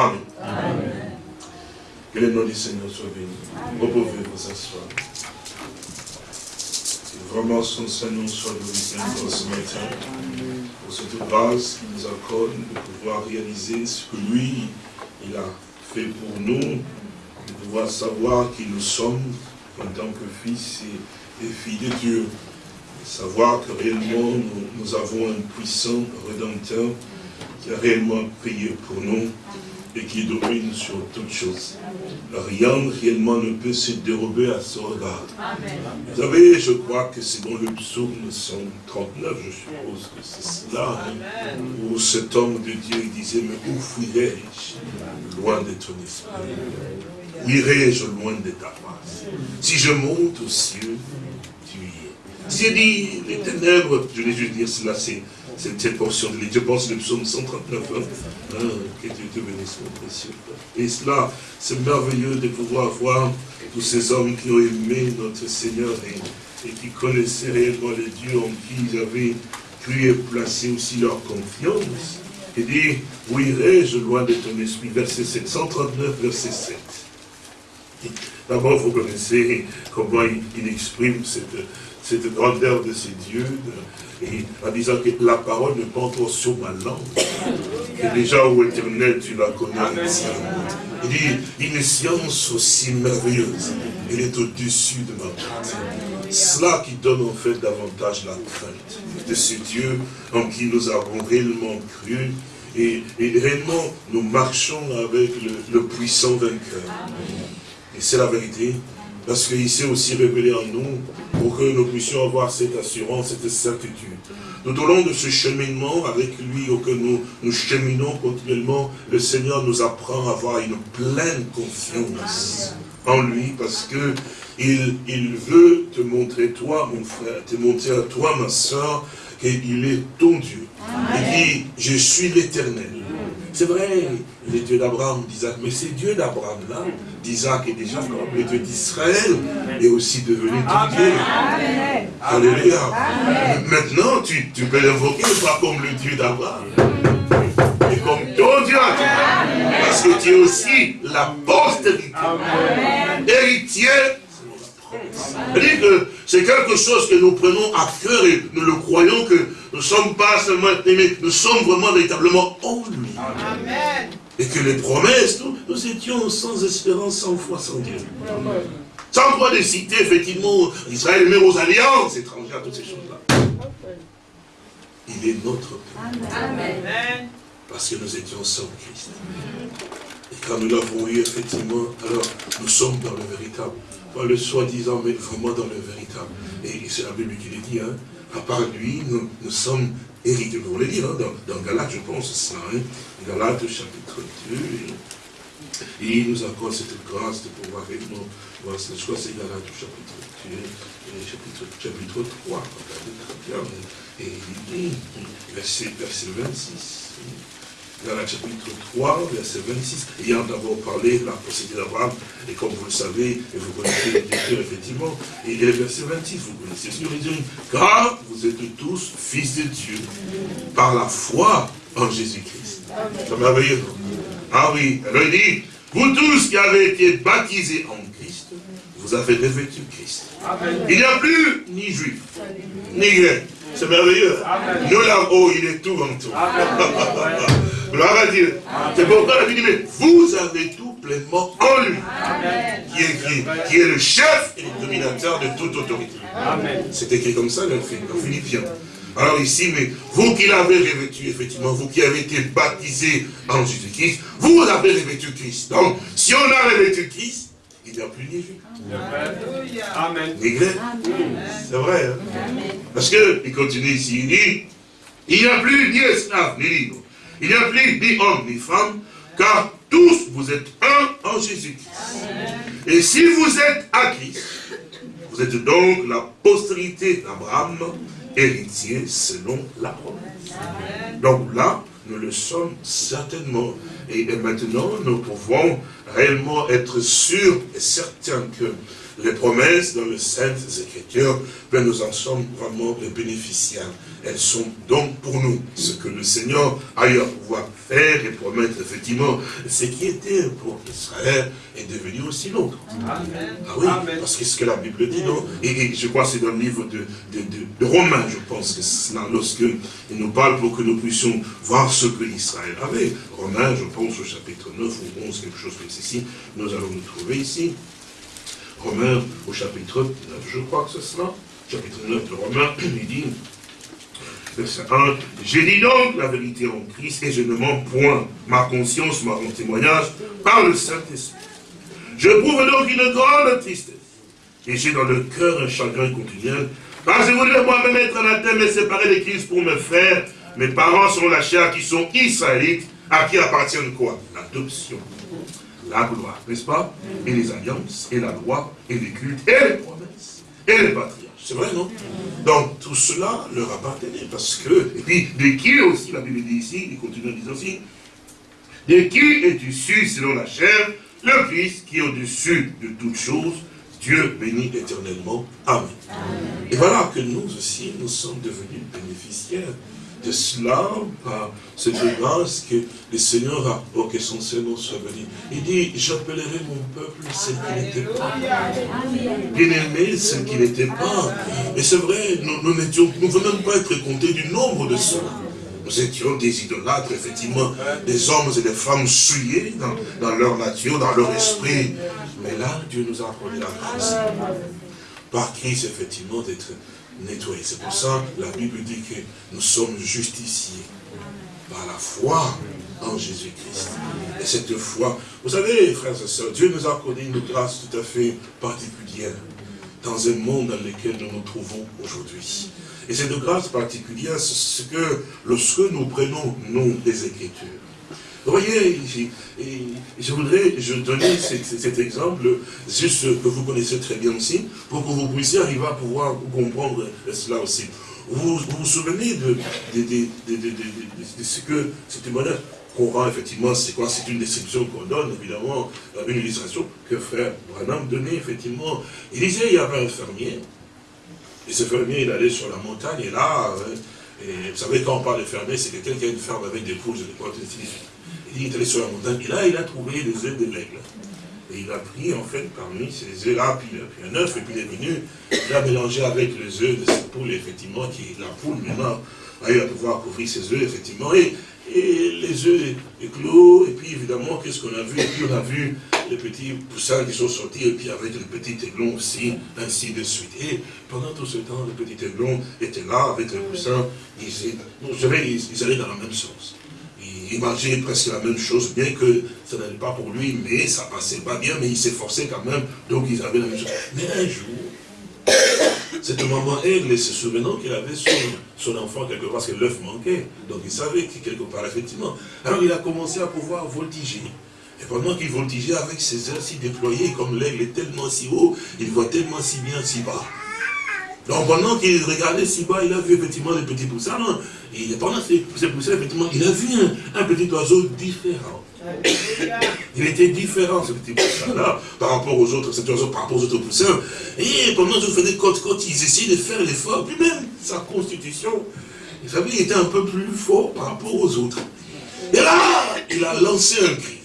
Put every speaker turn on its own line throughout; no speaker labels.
Amen. Que le nom du Seigneur soit béni. Vous pouvez vous asseoir. Que vraiment son Seigneur soit glorifié ce matin. Pour cette grâce qu'il nous accorde de pouvoir réaliser ce que lui, il a fait pour nous. De pouvoir savoir qui nous sommes en tant que fils et, filles de Dieu. savoir que réellement nous, avons un puissant Rédempteur qui a réellement payé pour nous et qui domine sur toutes choses. Rien réellement ne peut se dérober à son regard. Vous savez, je crois que c'est dans le psaume 139, je suppose que c'est cela, hein, où cet homme de Dieu disait, mais où fuirai-je loin de ton esprit? Où irai-je loin de ta face? Si je monte aux cieux, tu y es. Si je dis les ténèbres, je vais juste dire cela, c'est cette portion de l'île. Je pense le psaume 139, hein, hein, que Dieu te bénisse, mon précieux. Et cela, c'est merveilleux de pouvoir voir tous ces hommes qui ont aimé notre Seigneur et, qui connaissaient réellement les dieux en qui ils avaient cru et placé aussi leur confiance. Il dit, où irai-je loin de ton esprit Verset 7, 139, verset 7. D'abord, vous connaissez comment il, exprime cette, cette grandeur de ces dieux, et en disant que la parole ne pas sur ma langue. Et déjà, au éternel, tu la connais. Il dit, une science aussi merveilleuse. Elle est au-dessus de ma tête. Cela qui donne en fait davantage la crainte de ce Dieu en qui nous avons réellement cru. Et, réellement, nous marchons avec le, le puissant vainqueur. Et c'est la vérité. Parce qu'il s'est aussi révélé en nous pour que nous puissions avoir cette assurance, cette certitude. Tout au long de ce cheminement avec lui, auquel nous, cheminons continuellement, le Seigneur nous apprend à avoir une pleine confiance en lui parce que il, il veut te montrer toi, mon frère, te montrer à toi, ma soeur, qu'il est ton Dieu. Il dit, je suis l'éternel. C'est vrai, il est Dieu d'Abraham, d'Isaac, mais c'est Dieu d'Abraham là, d'Isaac et déjà comme le Dieu d'Israël est aussi devenu ton Dieu. Alléluia. Maintenant, tu, tu peux l'invoquer pas comme le Dieu d'Abraham, mais comme ton Dieu. Parce que tu es aussi la postérité, héritier que c'est quelque chose que nous prenons à cœur et nous le croyons que nous ne sommes pas seulement aimés, nous sommes vraiment véritablement en lui. Et que les promesses, nous, étions sans espérance, sans foi, sans Dieu. Sans droit de citer, effectivement, Israël, mais aux alliances étrangères, toutes ces choses-là. Il est notre. Amen. Parce que nous étions sans Christ. Et quand nous l'avons eu, effectivement, alors nous sommes dans le véritable pas le soi-disant, mais vraiment dans le véritable. Et c'est la Bible qui le dit, hein. À part lui, nous, nous sommes hérités. Vous voulez dire, hein, dans, dans je pense, ça, hein, Galates chapitre 2, et, il nous accorde cette grâce de pouvoir réellement voir, crois que c'est Galates chapitre 2, et chapitre, chapitre 3, regardez très bien, et il dit, verset, verset 26, dans le chapitre 3, verset 26, ayant d'abord parlé de la procédure d'Abraham, et comme vous le savez, et vous connaissez l'écriture, effectivement, et le verset 26, vous connaissez ce qu'il dit, car vous êtes tous fils de Dieu, par la foi en Jésus-Christ. C'est merveilleux. Ah oui, alors il dit, vous tous qui avez été baptisés en Christ, vous avez revêtu Christ. Il n'y a plus ni juif, ni grec. C'est merveilleux. Nous là-haut, il est tout en tout. Gloire à Dieu. C'est pourquoi la Bible dit, mais vous avez tout pleinement en lui. Qui est écrit, qui est le chef et le dominateur de toute autorité. C'est écrit comme ça dans Philippiens. Alors ici, mais vous qui l'avez revêtu, effectivement, vous qui avez été baptisés en Jésus-Christ, vous avez revêtu Christ. Donc, si on a revêtu Christ, il n'y a plus ni juif. Amen. C'est vrai. Hein? Parce que, il continue ici, il dit, il n'y a plus ni esclave, ni libre. Il n'y a plus ni homme ni femme, car tous vous êtes un en Jésus-Christ. Et si vous êtes à Christ, vous êtes donc la postérité d'Abraham, héritier selon la promesse. Donc là, nous le sommes certainement. Et, maintenant, nous pouvons réellement être sûrs et certains que les promesses dans les Saintes Écritures, ben nous en sommes vraiment les bénéficiaires. Elles sont donc pour nous. Ce que le Seigneur a eu à pouvoir faire et promettre, effectivement, ce qui était pour Israël est devenu aussi l'autre. Ah oui, parce que ce que la Bible dit, non? Et, je crois que c'est dans le livre de, de, Romains, je pense que c'est lorsque il nous parle pour que nous puissions voir ce que Israël avait. Romains, je pense au chapitre 9 ou 11, quelque chose comme ceci, nous allons nous trouver ici. Romains au chapitre 9, je crois que c'est cela. Chapitre 9 de Romains, il dit, verset 1, J'ai dit donc la vérité en Christ et je ne mens point. Ma conscience m'a rendu témoignage par le Saint-Esprit. Je prouve donc une grande tristesse. Et j'ai dans le cœur un chagrin continuel. Car je voulais moi-même être anathème et séparé de Christ pour me faire mes parents selon la chair qui sont israélites, à qui appartiennent quoi? L'adoption, la gloire, n'est-ce pas? Et les alliances, et la loi, et les cultes, et les promesses, et les patriarches. C'est vrai, non Donc, tout cela leur appartenait, parce que, et puis, de qui aussi, la Bible dit ici, il continue en disant aussi, de qui est issu selon la chair, le Christ qui est au-dessus de toutes choses, Dieu bénit éternellement. Amen. Et voilà que nous aussi, nous sommes devenus bénéficiaires de cela, par cette grâce que le Seigneur a, oh que son Seigneur soit béni. Il dit, j'appellerai mon peuple ce qui n'était pas. Bien-aimé, ce qui n'était pas. Et c'est vrai, nous, ne venons pas être comptés du nombre de cela. Nous étions des idolâtres, effectivement, des hommes et des femmes souillés dans, dans leur nature, dans leur esprit. Mais là, Dieu nous a accordé la grâce. Par Christ, effectivement, d'être nettoyés. C'est pour ça que la Bible dit que nous sommes justiciés par la foi en Jésus-Christ. Et cette foi, vous savez, frères et sœurs, Dieu nous a accordé une grâce tout à fait particulière dans un monde dans lequel nous nous trouvons aujourd'hui. Et cette grâce particulière, c'est ce que lorsque nous prenons, nous, les Écritures, vous voyez, je voudrais je donner cet, exemple, juste que vous connaissez très bien aussi, pour que vous puissiez arriver à pouvoir comprendre cela aussi. Vous vous, souvenez de, ce que ce témoignage qu'on rend effectivement, c'est quoi? C'est une description qu'on donne, évidemment, une illustration que frère Branham donnait, effectivement. Il disait, il y avait un fermier, et ce fermier, il allait sur la montagne, et là, euh, et vous savez, quand on parle de fermier, c'est quelqu'un qui a une ferme avec des poules, des il est allé sur la montagne, et là, il a trouvé des œufs de l'aigle. Et il a pris, en fait, parmi ces œufs-là, puis, puis, un œuf, et puis il est venu, il a mélangé avec les œufs de cette poule, effectivement, qui la poule, maintenant, a eu à pouvoir couvrir ses œufs, effectivement, et, et les œufs éclos, et puis, évidemment, qu'est-ce qu'on a vu? Et puis, on a vu les petits poussins qui sont sortis, et puis avec le petit aiglon aussi, ainsi de suite. Et pendant tout ce temps, le petit aiglon était là, avec le poussin, ils, ils, ils allaient dans le même sens il mangeait presque la même chose, bien que ça n'allait pas pour lui, mais ça passait pas bien, mais il s'efforçait quand même, donc ils avaient la même chose. Mais un jour, cette maman aigle, se souvenant qu'il avait son, enfant quelque part, parce que l'œuf manquait, donc il savait que quelque part, effectivement. Alors il a commencé à pouvoir voltiger. Et pendant qu'il voltigeait avec ses ailes si déployées, comme l'aigle est tellement si haut, il voit tellement si bien si bas. Donc pendant qu'il regardait si bas, il a vu effectivement les petits poussins. Et pendant ces, poussins, effectivement, il a vu un, petit oiseau différent. Il était différent, ce petit poussin-là, par rapport aux autres, cet oiseau par rapport aux autres poussins. Et pendant que je faisais quand ils essayaient de faire l'effort, puis même sa constitution, vous savez, il était un peu plus fort par rapport aux autres. Et là, il a lancé un cri.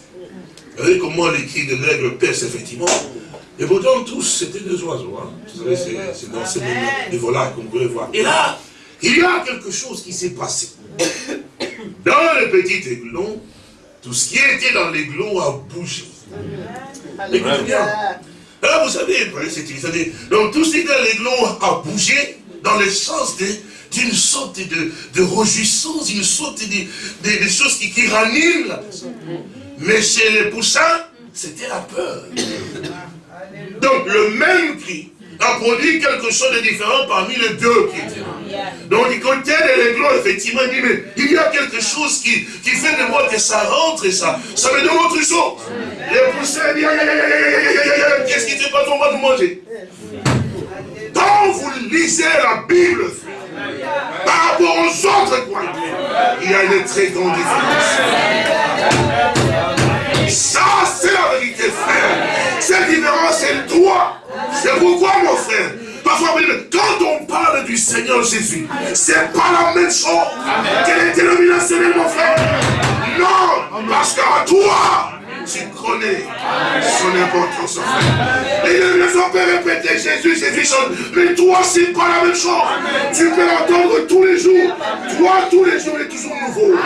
Vous voyez comment les cris de l'aigle pèsent, effectivement. Et pourtant, tous, c'était des oiseaux. Hein. Vous savez, c'est dans ces des volailles qu'on pouvait voir. Et là, il y a quelque chose qui s'est passé. Dans le petit aiglon, tout ce qui était dans l'aiglon a bougé. Écoutez bien. Alors, vous savez, c'est donc tout ce qui était dans l'aiglon a bougé dans le sens d'une sorte de, de réjouissance, une sorte de, de, choses qui, qui raniment la personne. Mais chez les poussins, c'était la peur. Donc le même cri a produit quelque chose de différent parmi les deux là. Donc côté de l'aiglon, effectivement, il dit, mais il y a quelque chose qui, qui fait de moi que ça rentre et ça, ça me donne autre chose. Les poussins disent, qu'est-ce qui ne fait pas ton de manger Quand vous lisez la Bible, par rapport aux autres croyants, il y a une très grande différence. Ça, c'est la vérité, frère. Cette différence, c'est toi. C'est pourquoi, mon frère, parfois, quand on parle du Seigneur, Jésus. C'est pas la même chose que les dénominationnels, mon frère. Non, parce qu'à toi, tu connais son importance, frère. Et les gens peuvent répéter Jésus, Jésus, mais toi, c'est pas la même chose. Tu peux l'entendre tous les jours. Toi, tous les jours, il est toujours nouveau.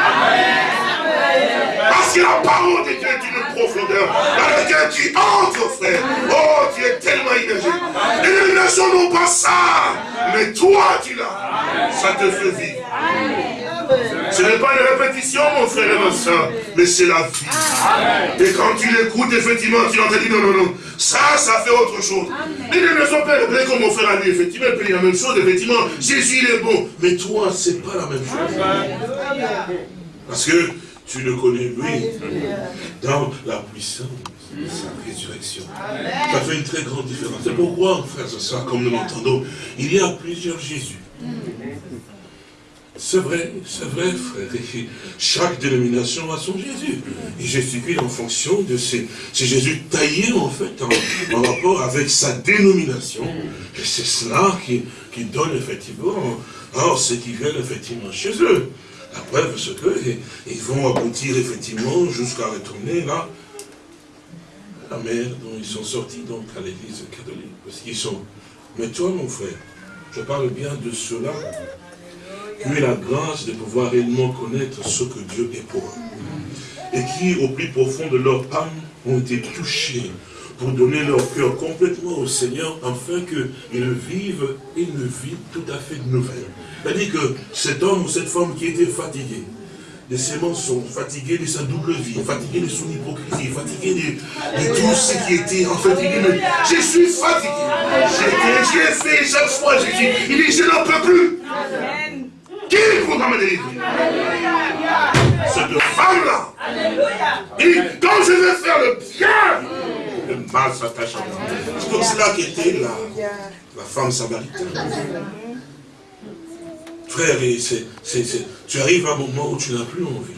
Parce que la parole de Dieu est une profondeur dans laquelle tu entres, frère. Oh, tu es tellement immergé. Les dénominations n'ont pas ça. Mais toi, tu l'as. Ça te fait vivre. Ce n'est pas une répétition, mon frère et ma soeur, mais c'est la vie. Et quand tu l'écoutes, effectivement, tu entends dire non, non, non, ça, ça fait autre chose. Les dénominations peuvent répéter comme mon frère a dit, effectivement, il peut dire la même chose, effectivement, Jésus, il est bon. Mais toi, c'est pas la même chose. Parce que tu le connais, lui, dans la puissance de sa résurrection. Ça fait une très grande différence. C'est pourquoi, frère, ça, comme nous l'entendons, il y a plusieurs Jésus. C'est vrai, c'est vrai, frère. chaque dénomination a son Jésus. Et gesticule en fonction de ces, Jésus taillé, en fait, en, rapport avec sa dénomination. Et c'est cela qui, donne, effectivement, alors, ce qui viennent, effectivement, chez eux. La preuve, c'est qu'ils vont aboutir effectivement jusqu'à retourner là, la mer dont ils sont sortis donc à l'église catholique. Parce qu'ils sont. Mais toi, mon frère, je parle bien de ont eu la grâce de pouvoir réellement connaître ce que Dieu est pour eux. Et qui, au plus profond de leur âme, ont été touchés pour donner leur cœur complètement au Seigneur, afin qu'ils vivent une vie tout à fait nouvelle. C'est-à-dire que cet homme ou cette femme qui était fatigué, de ses mensonges, fatigué de sa double vie, fatigué de son hypocrisie, fatigué de, tout ce qui était en. Il dit, je suis fatigué. J'ai fait chaque fois. Il dit, je n'en peux plus. Qui pourra me délivrer Cette femme-là. Dit, quand je vais faire le bien, le mal s'attache à moi. C'est comme cela qu'était la, la femme samaritaine. Frère, tu arrives à un moment où tu n'as plus envie.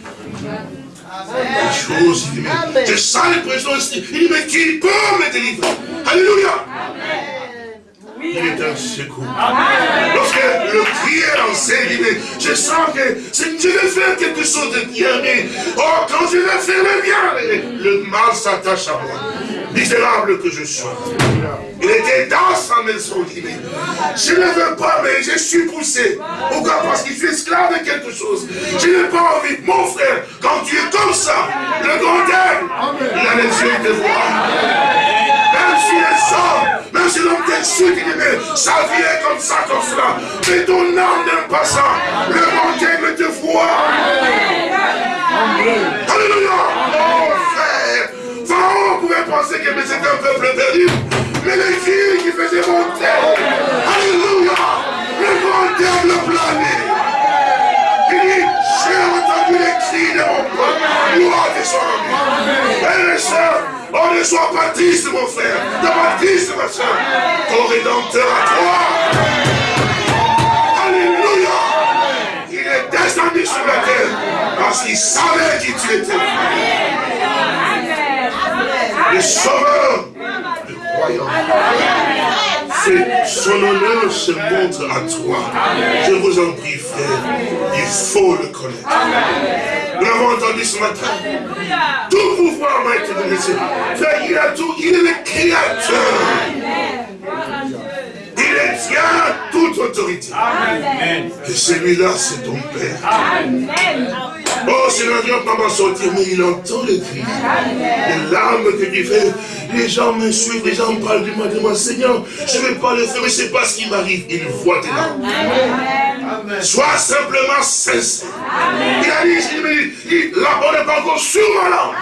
Les choses, il dit, mais j'ai ça l'impression, il dit, mais qui peut me délivrer? Alléluia il est un secours. Lorsque le prière enseigne, il dit, mais je sens que je vais faire quelque chose de bien, mais oh, quand je vais faire le bien, le mal s'attache à moi misérable que je sois. Il était dans sa maison, il dit, je ne veux pas, mais je suis poussé. Pourquoi? Parce qu'il suis esclave de quelque chose. Je n'ai pas envie. Mon frère, quand tu es comme ça, le grand aime, il a les yeux de voir. Si les hommes, même si l'homme t'insulte, il dit, mais sa vie est comme ça, comme cela. Mais ton âme n'aime pas ça. Le aime te voit. Alléluia pouvait penser que c'était un peuple perdu. Mais les filles qui faisaient monter, Alléluia, le grand diable plané. Il dit, j'ai entendu les cris de mon peuple, gloire de son nom. Et on ne soit baptiste, mon frère, de baptiste, ma soeur, ton rédempteur à toi. Alléluia. Il est descendu sur la terre parce qu'il savait qui tu étais. Le sauveur. Du royaume. Son honneur se montre à toi. Je vous en prie, frère, il faut le connaître. Nous l'avons entendu ce matin. Tout pouvoir m'a été donné. Frère, il a tout, il est le créateur. Il détient toute autorité. Et celui-là, c'est ton Père. Amen. Oh, l'avion pas m'en sortir, mais il entend les cris. Les larmes que tu fais. Les gens me suivent, les gens me parlent du moi. Seigneur, je ne vais pas le faire, mais c'est pas ce qui m'arrive. Il voit tes larmes. Sois simplement sincère. Il a dit, il, dit, la bonne n'est pas encore sur ma langue.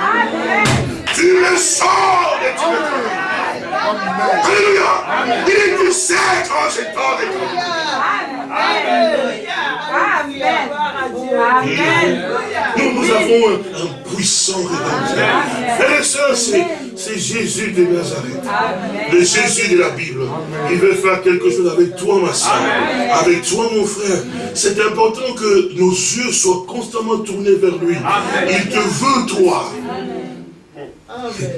Tu le sors de tu Alléluia. Il dit, tu sais quand j'ai tort de toi. Amen. Nous, nous avons un, puissant rédempteur. Frères et sœurs, c'est Jésus de Nazareth. Le Jésus de la Bible. Il veut faire quelque chose avec toi, ma soeur. Avec toi, mon frère. C'est important que nos yeux soient constamment tournés vers lui. Il te veut, toi.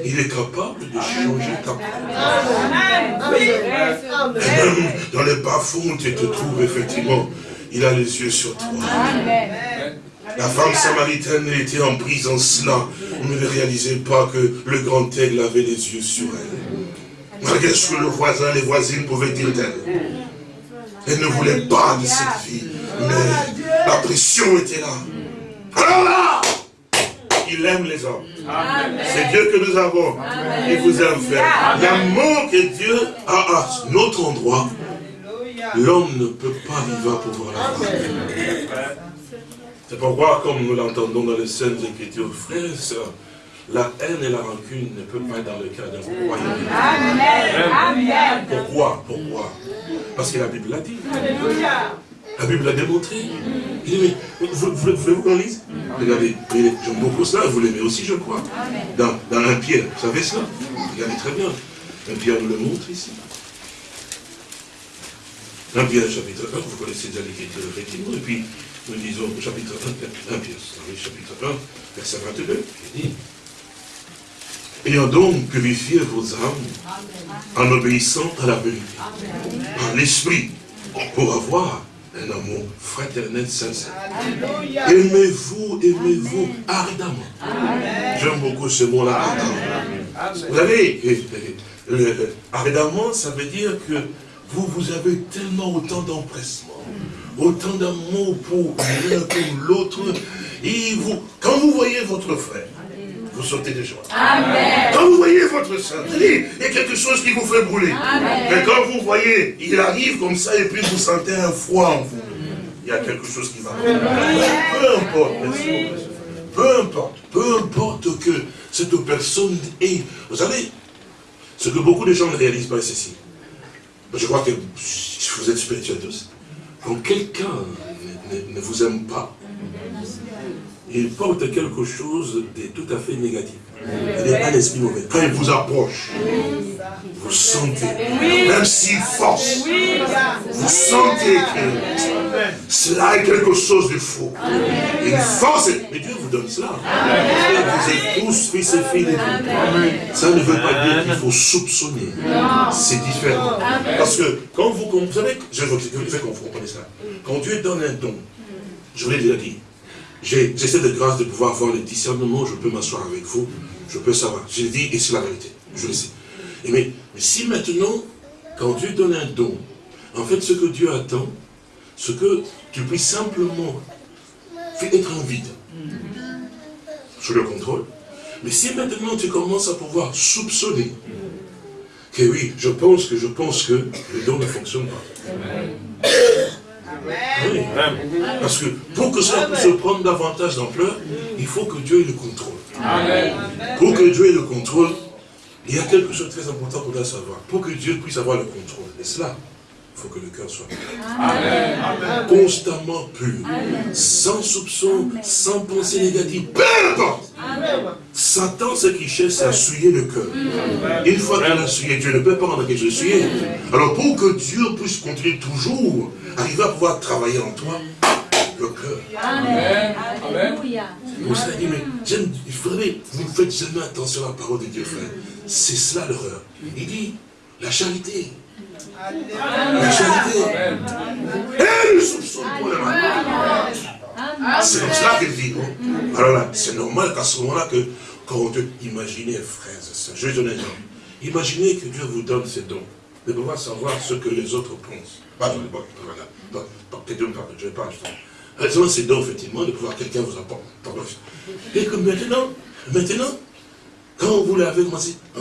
Il est capable de changer ta peau. Même dans les bas-fonds, tu te trouves effectivement, il a les yeux sur toi. La femme samaritaine était en prison cela. On ne réalisait pas que le grand aigle avait les yeux sur elle. Malgré ce que le voisin, les voisines pouvaient dire d'elle. Elle ne voulait pas de cette vie. Mais la pression était là. Alors là, il aime les hommes. C'est Dieu que nous avons. Il vous aime faire. L'amour que Dieu a à notre endroit, l'homme ne peut pas vivre pour voir la C'est pourquoi, comme nous l'entendons dans les Saintes Écritures, frères et sœurs, la haine et la rancune ne peuvent pas être dans le cœur d'un royaume. Amen. Pourquoi? Pourquoi? Parce que la Bible l'a dit. La Bible l'a démontré. Il dit, mais vous, voulez-vous qu'on lise? Regardez, j'aime beaucoup cela, vous l'aimez aussi, je crois. Dans, dans un Pierre, vous savez cela? Regardez très bien. Un Pierre nous le montre ici. Un Pierre, chapitre 1, vous connaissez déjà l'écriture, effectivement, et puis nous disons chapitre 1, 1 Pierre, chapitre 1, verset 22, il dit, Ayant donc purifié vos âmes en obéissant à la vérité, par l'esprit, pour avoir un amour fraternel sincère. Aimez-vous, aimez-vous ardemment. J'aime beaucoup ce mot-là, ardemment. Vous savez, ardemment, ça veut dire que vous, vous avez tellement autant d'empressement, autant d'amour pour l'un pour l'autre, et vous, quand vous voyez votre frère, vous sautez de joie. Amen. Quand vous voyez votre soeur, il y a quelque chose qui vous fait brûler. Mais quand vous voyez, il arrive comme ça et puis vous sentez un froid en vous. Il y a quelque chose qui va. Peu importe, peu importe, peu importe que cette personne est. Vous savez, ce que beaucoup de gens ne réalisent pas, c'est ceci. Je crois que vous êtes spirituels tous. Quand quelqu'un ne vous aime pas, il porte quelque chose de tout à fait négatif. Il n'est pas l'esprit mauvais. Quand il vous approche, vous sentez, même s'il force, vous sentez que cela est quelque chose de faux. Il force, mais Dieu vous donne cela. Vous êtes tous fils et filles de Dieu. Ça ne veut pas dire qu'il faut soupçonner. C'est différent. Parce que quand vous, vous savez, je veux que vous comprenez ça. Quand Dieu donne un don, je vous l'ai déjà dit, j'ai cette grâce de pouvoir avoir le discernement, je peux m'asseoir avec vous, je peux savoir. Je dis, et c'est la vérité, je le sais. mais, si maintenant, quand Dieu donne un don, en fait, ce que Dieu attend, ce que tu puisses simplement faire être en vide, sous le contrôle. Mais si maintenant tu commences à pouvoir soupçonner, que oui, je pense que je pense que le don ne fonctionne pas. Oui. Parce que pour que ça puisse prendre davantage d'ampleur, il faut que Dieu ait le contrôle. Pour que Dieu ait le contrôle, il y a quelque chose de très important qu'on doit savoir. Pour que Dieu puisse avoir le contrôle. Et cela, il faut que le cœur soit pur. Constamment pur. Sans soupçon, sans pensée négative. Peu importe. Satan, ce qu'il cherche, c'est à souiller le cœur. Une fois qu'il a souillé, Dieu ne peut pas rendre quelque chose souillé. Alors pour que Dieu puisse continuer toujours, arriver à pouvoir travailler en toi, le cœur. Amen. Alléluia. Vous savez, mais vous faites jamais attention à la parole de Dieu, frère. C'est cela l'horreur. Il dit, la charité. La charité. Et le soupçon pour le mal. C'est comme cela qu'il dit. Alors là, c'est normal qu'à ce moment-là, que quand Dieu, imaginez, frères et sœurs, je vais donner un exemple. Imaginez que Dieu vous donne ces dons, de pouvoir savoir ce que les autres pensent. Pas bon, voilà. Parle, je ne vais pas. Raison, c'est dons, effectivement, de pouvoir quelqu'un vous apporte. Et que maintenant, maintenant, quand vous l'avez commencé, ah,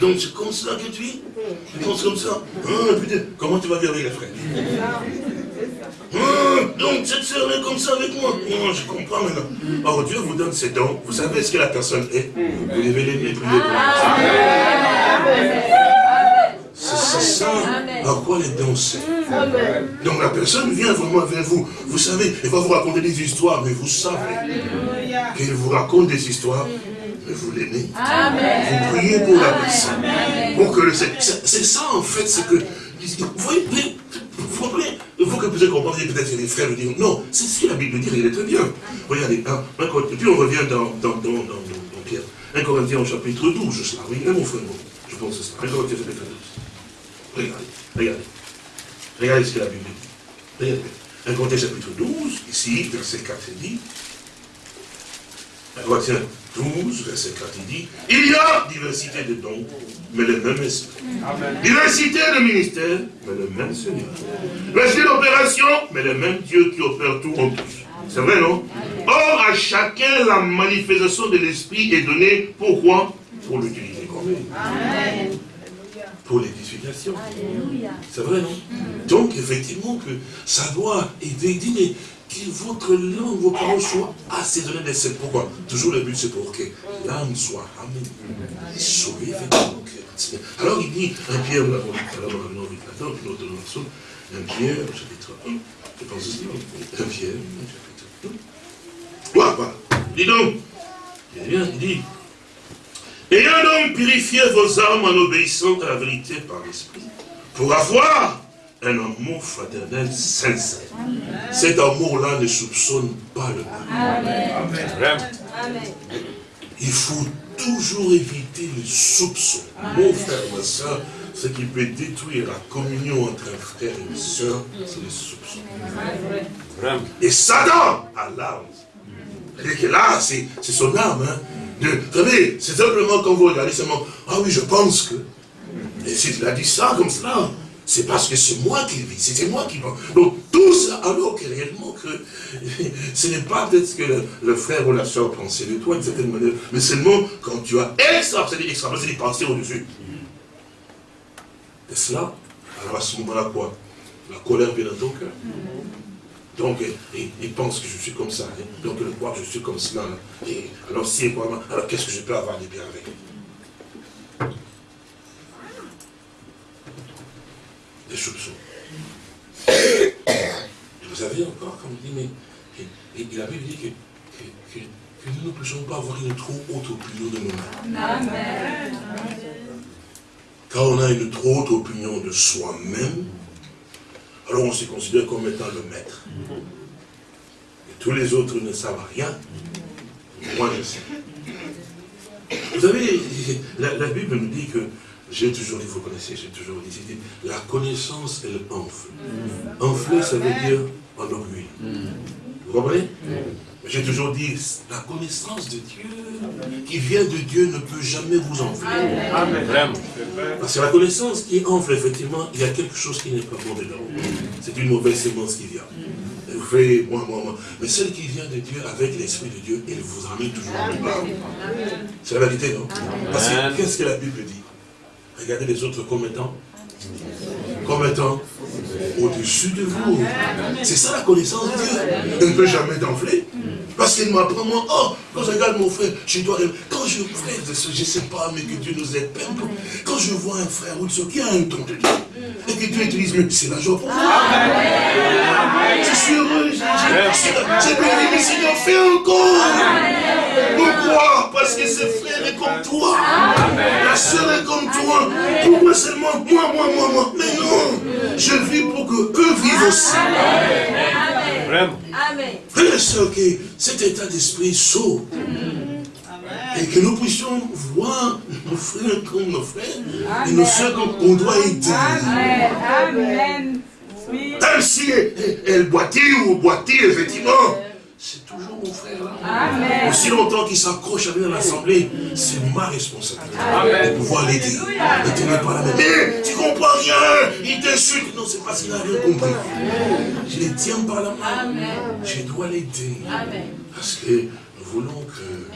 donc c'est comme ça que tu es? Tu penses comme ça? Ah, putain, Comment tu vas vivre avec les frères? Ah, Donc cette sœur est comme ça avec moi? Oh, Je comprends maintenant. Or Dieu vous donne ses dons, vous savez ce que la personne est? Vous devez l'aimer, prier pour C'est ça à quoi les dons servent. Donc la personne vient vraiment vers vous. Vous savez, elle va vous raconter des histoires, mais vous savez qu'elle vous raconte des histoires vous l'aimez. Vous priez pour la personne. Pour que c'est ça en fait, c'est que vous voyez, vous comprenez? Il faut que vous compris, peut-être les frères disent. Non, c'est ce que la Bible dit, il est très bien. Regardez, hein, puis on revient dans, dans, dans, dans, Pierre. 1 Corinthiens au chapitre 12, cela. Oui, mon frère, je pense que c'est ça. 1 Corinthiens chapitre 12. Regardez, regardez. Regardez ce que la Bible dit. Regardez. 1 Corinthiens chapitre 12, ici, verset 4, il dit. 1 Corinthiens 12, verset 4, il dit, il y a diversité de dons, mais le même esprit. Diversité de ministères, mais le même Seigneur. Diversité d'opération, mais le même Dieu qui opère tout en tous. C'est vrai, non? Or, à chacun, la manifestation de l'esprit est donnée. Pourquoi? Pour l'utiliser Amen. Pour l'édification. C'est vrai, non Donc, effectivement, que ça doit aider. Dit, mais que votre langue, vos paroles soient assaisonnées de. Pourquoi Toujours le but, c'est pour que l'âme soit Amen. Sauvée, effectivement. Alors, il dit, un Pierre, nous l'avons dit tout à l'heure le nom de un Pierre, chapitre 1, je pense aussi, un Pierre, voilà, voilà. Dis donc, il dit, ayant donc purifié vos âmes en obéissant à la vérité par l'esprit, pour avoir un amour fraternel sincère. Cet amour-là ne soupçonne pas le mal. Amen. Il faut toujours éviter le soupçon. Mon frère, ma soeur, ce qui peut détruire la communion entre un frère et une soeur, c'est le soupçon. Et Satan a l'arme cest que là, c'est son âme. Hein, vous savez, c'est simplement quand vous regardez seulement, ah oui, je pense que. Et s'il a dit ça comme cela, c'est parce que c'est moi qui vis, c'était moi qui pense. Donc tout ça, alors que réellement que ce n'est pas peut-être que le, frère ou la soeur pensait de toi d'une certaine manière, mais seulement quand tu as extra, extra, c'est-à-dire penser au-dessus. Et cela, alors à ce moment-là, quoi? La colère vient dans ton cœur? Donc, il, pense que je suis comme ça. Hein. Donc, il croit que je suis comme cela. Et alors, si alors qu'est-ce que je peux avoir de bien avec? Des soupçons. vous avez encore, comme il dit, mais et, la Bible dit que, que, nous ne pouvons pas avoir une trop haute opinion de nous-mêmes. Amen. Quand on a une trop haute opinion de soi-même, alors on se considère comme étant le maître. Et tous les autres ne savent rien. Moi, je sais. Vous savez, la, Bible nous dit que, j'ai toujours dit, vous connaissez, j'ai toujours dit, la connaissance, elle enfle. Enfler, ça veut dire en orgueil. Vous comprenez? J'ai toujours dit, la connaissance de Dieu qui vient de Dieu ne peut jamais vous enfler. Amen. Parce que la connaissance qui enfle, effectivement, il y a quelque chose qui n'est pas bon dedans. C'est une mauvaise sémence qui vient. Vous faites, moi, moi, moi. Mais celle qui vient de Dieu, avec l'Esprit de Dieu, elle vous ramène toujours à bas. C'est la vérité, non? Parce que qu'est-ce que la Bible dit? Regardez les autres comme étant comme étant au-dessus de vous. C'est ça la connaissance de Dieu. Elle ne peut jamais t'enfler. Parce qu'il m'apprend, moi, oh, quand je regarde mon frère, je dois... Quand je, frère, je ne sais pas, mais que Dieu nous aide. Quand je vois un frère ou une soeur qui a un don de Dieu, et que Dieu utilise, mais c'est la joie pour moi. Je suis heureux, j'ai béni, mais Seigneur, fais encore. Pourquoi? Parce que ce frère est comme toi. La soeur est comme toi. Pourquoi seulement moi, moi, moi, moi Mais non, je vis pour que eux vivent aussi. Vraiment. Frère et soeur, que cet état d'esprit saut. Et que nous puissions voir nos frères comme nos frères et nos soeurs comme on doit aider. Amen. Même si elle boitille ou boitille, effectivement, c'est toujours mon frère là. Aussi longtemps qu'il s'accroche à venir à l'Assemblée, c'est ma responsabilité de pouvoir l'aider. Ne tenir pas la main. Mais tu comprends rien, il t'insulte. Non, c'est parce qu'il n'a rien compris. Je les tiens par la main. Je dois l'aider. Parce que nous voulons que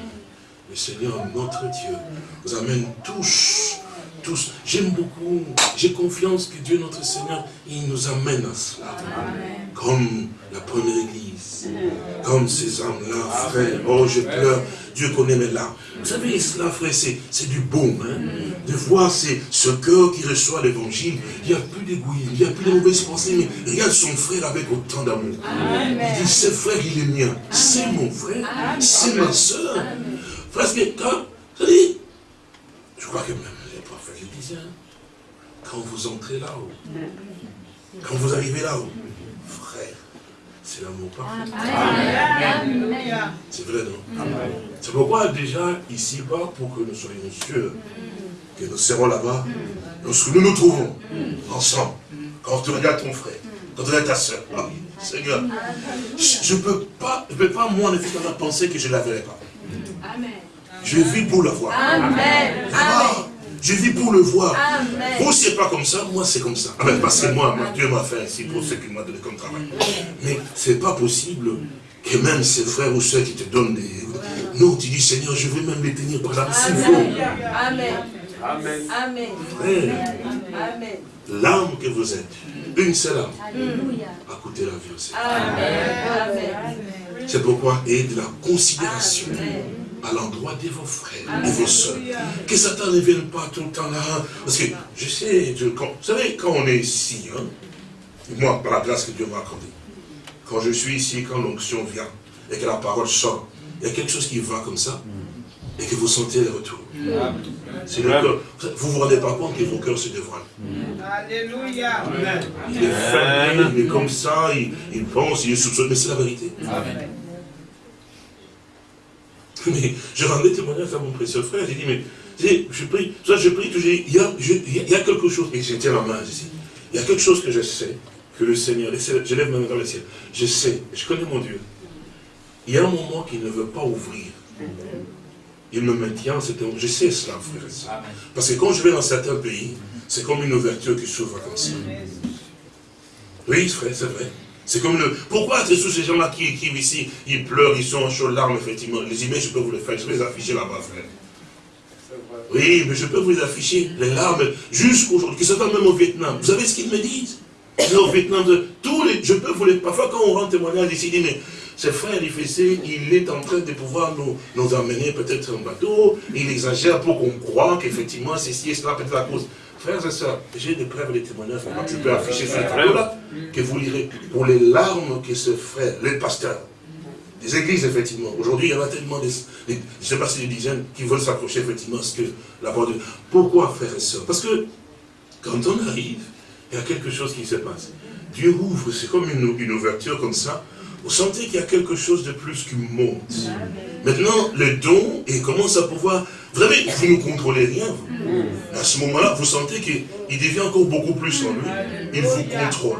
le Seigneur, notre Dieu, nous amène tous tous. J'aime beaucoup, j'ai confiance que Dieu notre Seigneur, il nous amène à cela. Comme la première église, comme ces âmes-là, frère. Oh, je pleure, Dieu connaît mes larmes. Vous savez, cela, frère, c'est du bon, hein, de voir ce cœur qui reçoit l'évangile. Il n'y a plus d'égoïsme, il n'y a plus de mauvaises pensées, mais regarde son frère avec autant d'amour. Il dit, ce frère, il est mien. C'est mon frère, c'est ma soeur. Parce que quand, je crois que même quand vous entrez là-haut, quand vous arrivez là-haut, frère, c'est l'amour parfait. C'est vrai, non? C'est pourquoi déjà, ici-bas, pour que nous soyons sûrs que nous serons là-bas, lorsque nous nous trouvons ensemble, quand tu regardes ton frère, quand tu regardes ta soeur, ah, Seigneur, je ne peux pas, je peux pas moi, en effet, penser que je ne la verrai pas. Je vis pour le voir. Amen. Je vis pour le voir. Amen. Vous, c'est pas comme ça, moi, c'est comme ça. Amen. Parce que moi, Dieu m'a fait ainsi pour ce qu'il m'a donné comme travail. Mais c'est pas possible que même ces frères ou soeurs qui te donnent des... Non, tu dis, Seigneur, je veux même les tenir par la main. Amen. Amen. Amen. Amen. L'âme que vous êtes, une seule âme, a coûté la vie au Seigneur. Amen. C'est pourquoi, et de la considération à l'endroit de vos frères et vos soeurs. Que Satan ne vienne pas tout le temps là. Parce que je sais, vous savez, quand on est ici, hein, moi, par la grâce que Dieu m'a accordée, quand je suis ici, quand l'onction vient, et que la parole sort, il y a quelque chose qui va comme ça, et que vous sentez le retour. C'est le cœur. Vous ne vous rendez pas compte que vos cœurs se dévoilent. Alléluia. Il est fermé, il est comme ça, il, il pense, il est soupçonné, mais c'est la vérité. Amen. Mais je rendais témoignage à mon précieux frère, j'ai dit, mais je prie, je prie toujours, il y a, il y a quelque chose, et je tiens la main ici, il y a quelque chose que je sais, que le Seigneur, je lève ma main dans le ciel, je sais, je connais mon Dieu. Il y a un moment qu'il ne veut pas ouvrir. Il me maintient, je sais cela, frère et soeur. Parce que quand je vais dans certains pays, c'est comme une ouverture qui s'ouvre comme ça. Oui, frère, c'est vrai. C'est comme le... Pourquoi c'est tous ces gens-là qui écrivent ici, ils pleurent, ils sont en chaudes larmes, effectivement. Les images, je peux vous les faire, je peux les afficher là-bas, frère. Oui, mais je peux vous les afficher, les larmes, jusqu'aujourd'hui, qui se fait même au Vietnam. Vous savez ce qu'ils me disent? Au Vietnam, tous les, je peux vous les... Parfois, quand on rend témoignage ici, il dit, mais ce frère il est en train de pouvoir nous, nous amener peut-être un bateau, il exagère pour qu'on croit qu'effectivement, ceci et cela, peut-être la cause. Frères et sœurs, j'ai des preuves et des témoignages, tu peux afficher ce tableau-là, que vous lirez, pour les larmes que ce frère, les pasteurs, des églises, effectivement. Aujourd'hui, il y en a tellement, de, je ne sais pas si des dizaines, qui veulent s'accrocher, effectivement, à ce que la parole de Pourquoi, frères et sœurs? Parce que, quand on arrive, il y a quelque chose qui se passe. Dieu ouvre, c'est comme une, une ouverture comme ça, vous sentez qu'il y a quelque chose de plus qui monte. Maintenant, le don, et commence à pouvoir... Vous savez, vous ne contrôlez rien. À ce moment-là, vous sentez qu'il devient encore beaucoup plus en lui. Il vous contrôle.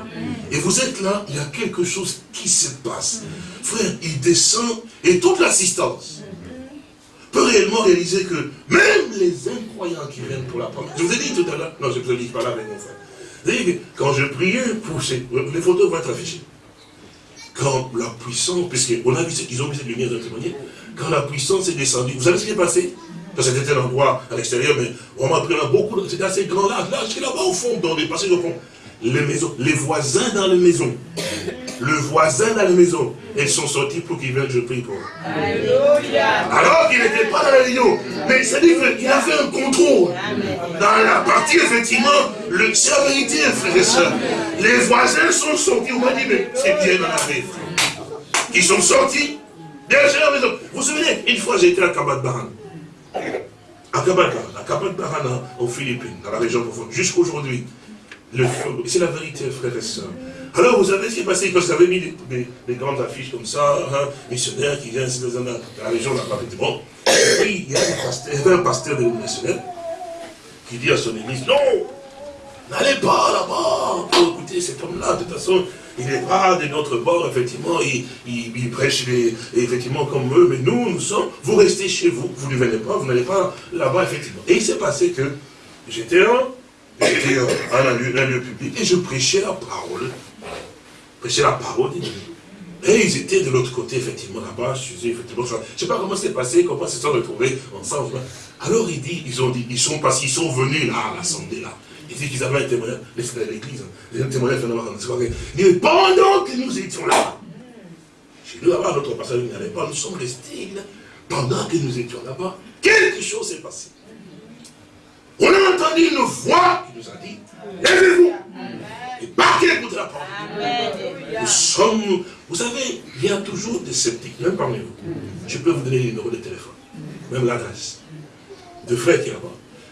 Et vous êtes là, il y a quelque chose qui se passe. Frère, il descend, et toute l'assistance peut réellement réaliser que même les incroyants qui viennent pour la première... Je vous ai dit tout à l'heure, non, je ne vous ai dit pas là avec mon frère. Vous savez, quand je priais pour ces... Les photos vont être affichées quand la puissance, puisqu'on a vu, ils ont vu cette lumière de témoigner, quand la puissance est descendue, vous savez ce qui est passé? Parce que c'était un endroit à l'extérieur, mais on m'a pris là beaucoup, c'était assez grand là, là, c'est là-bas au fond, dans des passages au fond. Les maisons, les voisins dans les maisons, le voisin dans la maison, ils sont sortis pour qu'ils viennent, je prie pour Alléluia. Alors qu'il n'était pas dans la réunion, mais c'est-à-dire qu'il a fait un contrôle. Dans la partie, effectivement, c'est la vérité, frères et sœurs. Les voisins sont sortis, on m'a dit, mais c'est bien dans la vie. Ils sont sortis, derrière la maison. Vous vous souvenez, une fois été à Kabat Baran. À Kabat Baran, à Kabat Baran, aux Philippines, dans la région profonde, jusqu'aujourd'hui. C'est la vérité, frères et sœurs. Alors, vous savez ce qui est passé? Quand vous avez mis des, grandes affiches comme ça, hein, missionnaire qui vient dans la région là-bas, bon. Et il y, a y avait un pasteur de missionnaire qui dit à son église, non, n'allez pas là-bas pour écouter cet homme-là, de toute façon, il n'est pas de notre bord, effectivement, il, prêche effectivement comme eux, mais nous, nous sommes, vous restez chez vous, vous ne venez pas, vous n'allez pas là-bas, effectivement. Et il s'est passé que j'étais un, un lieu, un lieu public, et je prêchais la parole, prêchais la parole de Dieu. Et ils étaient de l'autre côté, effectivement, là-bas, je ne sais pas comment c'est passé, comment ils se sont retrouvés ensemble. Alors il dit, ils ont dit, ils sont passés, ils sont venus là, à l'assemblée là. Ils disent qu'ils avaient un témoignage, l'église, les témoignages Il dit, pendant que nous étions là, chez nous là-bas, notre passage n'allait pas, nous sommes restés là, pendant que nous étions là-bas, quelque chose s'est passé. On a entendu une voix qui nous a dit, lèvez-vous et battez contre la porte. Nous sommes, vous savez, il y a toujours des sceptiques, même parmi vous. Je peux vous donner les numéros de téléphone, même l'adresse de frères qui est là-bas.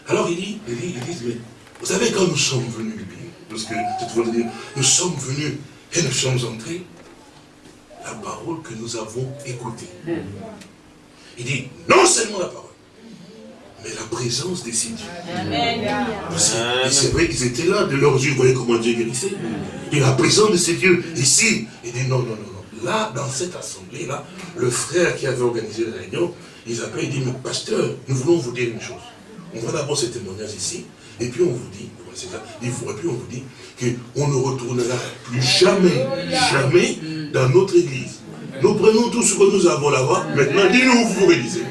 Alors il dit, il dit, il dit, mais vous savez, quand nous sommes venus du pays, parce que dire, nous sommes venus et nous sommes entrés, la parole que nous avons écoutée. Il dit, non seulement la parole, mais la présence décide. Et c'est vrai qu'ils étaient là, de leurs yeux, vous voyez comment Dieu guérissait. Et la présence de ces dieux, ici, il dit non, non, non, non. Là, dans cette assemblée-là, le frère qui avait organisé la réunion, il appelle, il dit, mais pasteur, nous voulons vous dire une chose. On va d'abord ce témoignage ici, et puis on vous dit, il faut, et puis on vous dit qu'on ne retournera plus jamais, jamais dans notre église. Nous prenons tout ce que nous avons là-bas, maintenant dis-nous vous réalisez.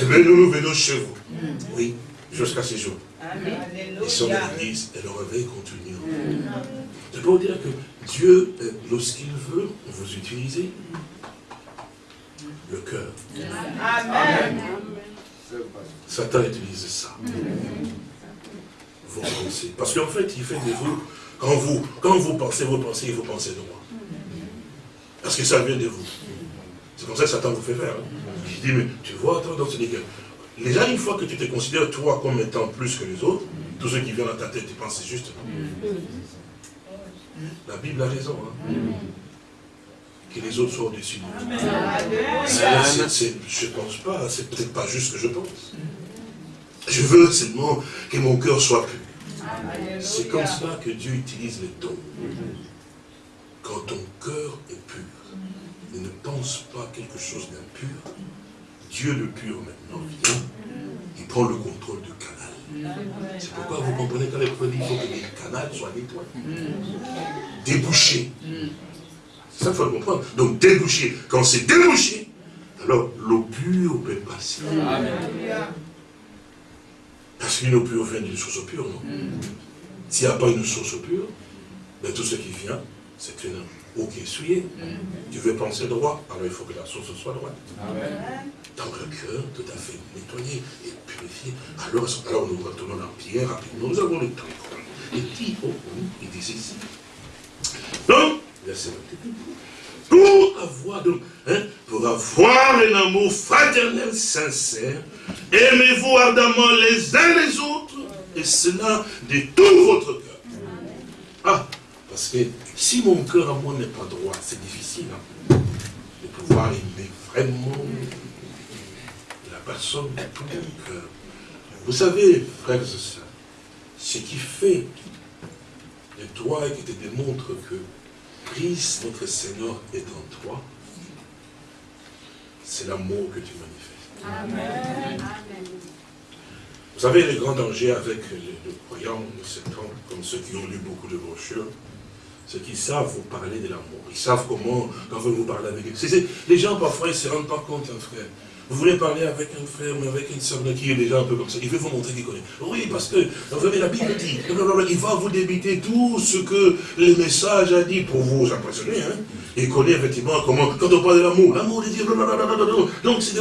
Eh bien, nous, nous venons chez vous. Oui, jusqu'à ce jour. Ils sont dans l'église et le réveil continue. Je peux vous dire que Dieu, euh, lorsqu'il veut vous utiliser, le cœur. Amen. Satan utilise ça. Vous pensez. Parce qu'en fait, il fait de vous, quand vous, quand vous pensez vos pensées, vous pensez droit. Parce que ça vient de vous. C'est comme ça que Satan vous fait faire. Hein. Il dit, mais tu vois, attends, donc c'est déjà une fois que tu te considères toi comme étant plus que les autres, tous ceux qui viennent dans ta tête, tu penses c'est juste. La Bible a raison. Hein. Que les autres soient au-dessus de nous. Je ne pense pas, c'est peut-être pas juste ce que je pense. Je veux seulement que mon cœur soit pur. C'est comme ça que Dieu utilise les dons. Quand ton cœur est pur, et ne pense pas quelque chose d'impur, Dieu le pur maintenant vient, il prend le contrôle du canal. C'est pourquoi vous comprenez quand les produits, il faut que les canaux soient nettoyés. Débouchés. Ça, il faut le comprendre. Donc, débouché. Quand c'est débouché, alors l'eau pure peut passer. Parce qu'une eau pure vient d'une source pure, non? S'il n'y a pas une source pure, ben, tout ce qui vient, c'est une eau qui est souillée. Tu veux penser droit, alors il faut que la source soit droite. Donc le cœur, tout à fait nettoyé et purifié. Alors, alors nous retournons en Pierre rapidement. Nous avons le temps. Et dit, oh, oh, il dit ici. Donc, pour avoir, donc, hein, pour avoir un amour fraternel sincère, aimez-vous ardemment les uns les autres, et cela de tout votre cœur. Ah, parce que si mon cœur à moi n'est pas droit, c'est difficile hein, de pouvoir aimer vraiment la personne de tout mon cœur. Vous savez, frères et sœurs, ce qui fait de toi et qui te démontre que Christ, notre Seigneur, est en toi, c'est l'amour que tu manifestes. Amen. Vous savez, le grand danger avec les, croyants de ce temps, comme ceux qui ont lu beaucoup de brochures, c'est qu'ils savent vous parler de l'amour. Ils savent comment, quand vous vous parlez avec eux. Les gens, parfois, ils ne se rendent pas compte, un frère. Vous voulez parler avec un frère, mais avec une soeur qui est déjà un peu comme ça. Il veut vous montrer qu'il connaît. Oui, parce que, la Bible dit, il va vous débiter tout ce que le message a dit pour vous impressionner. Hein. Il connaît effectivement comment, quand on parle de l'amour, l'amour de Dieu, donc c'est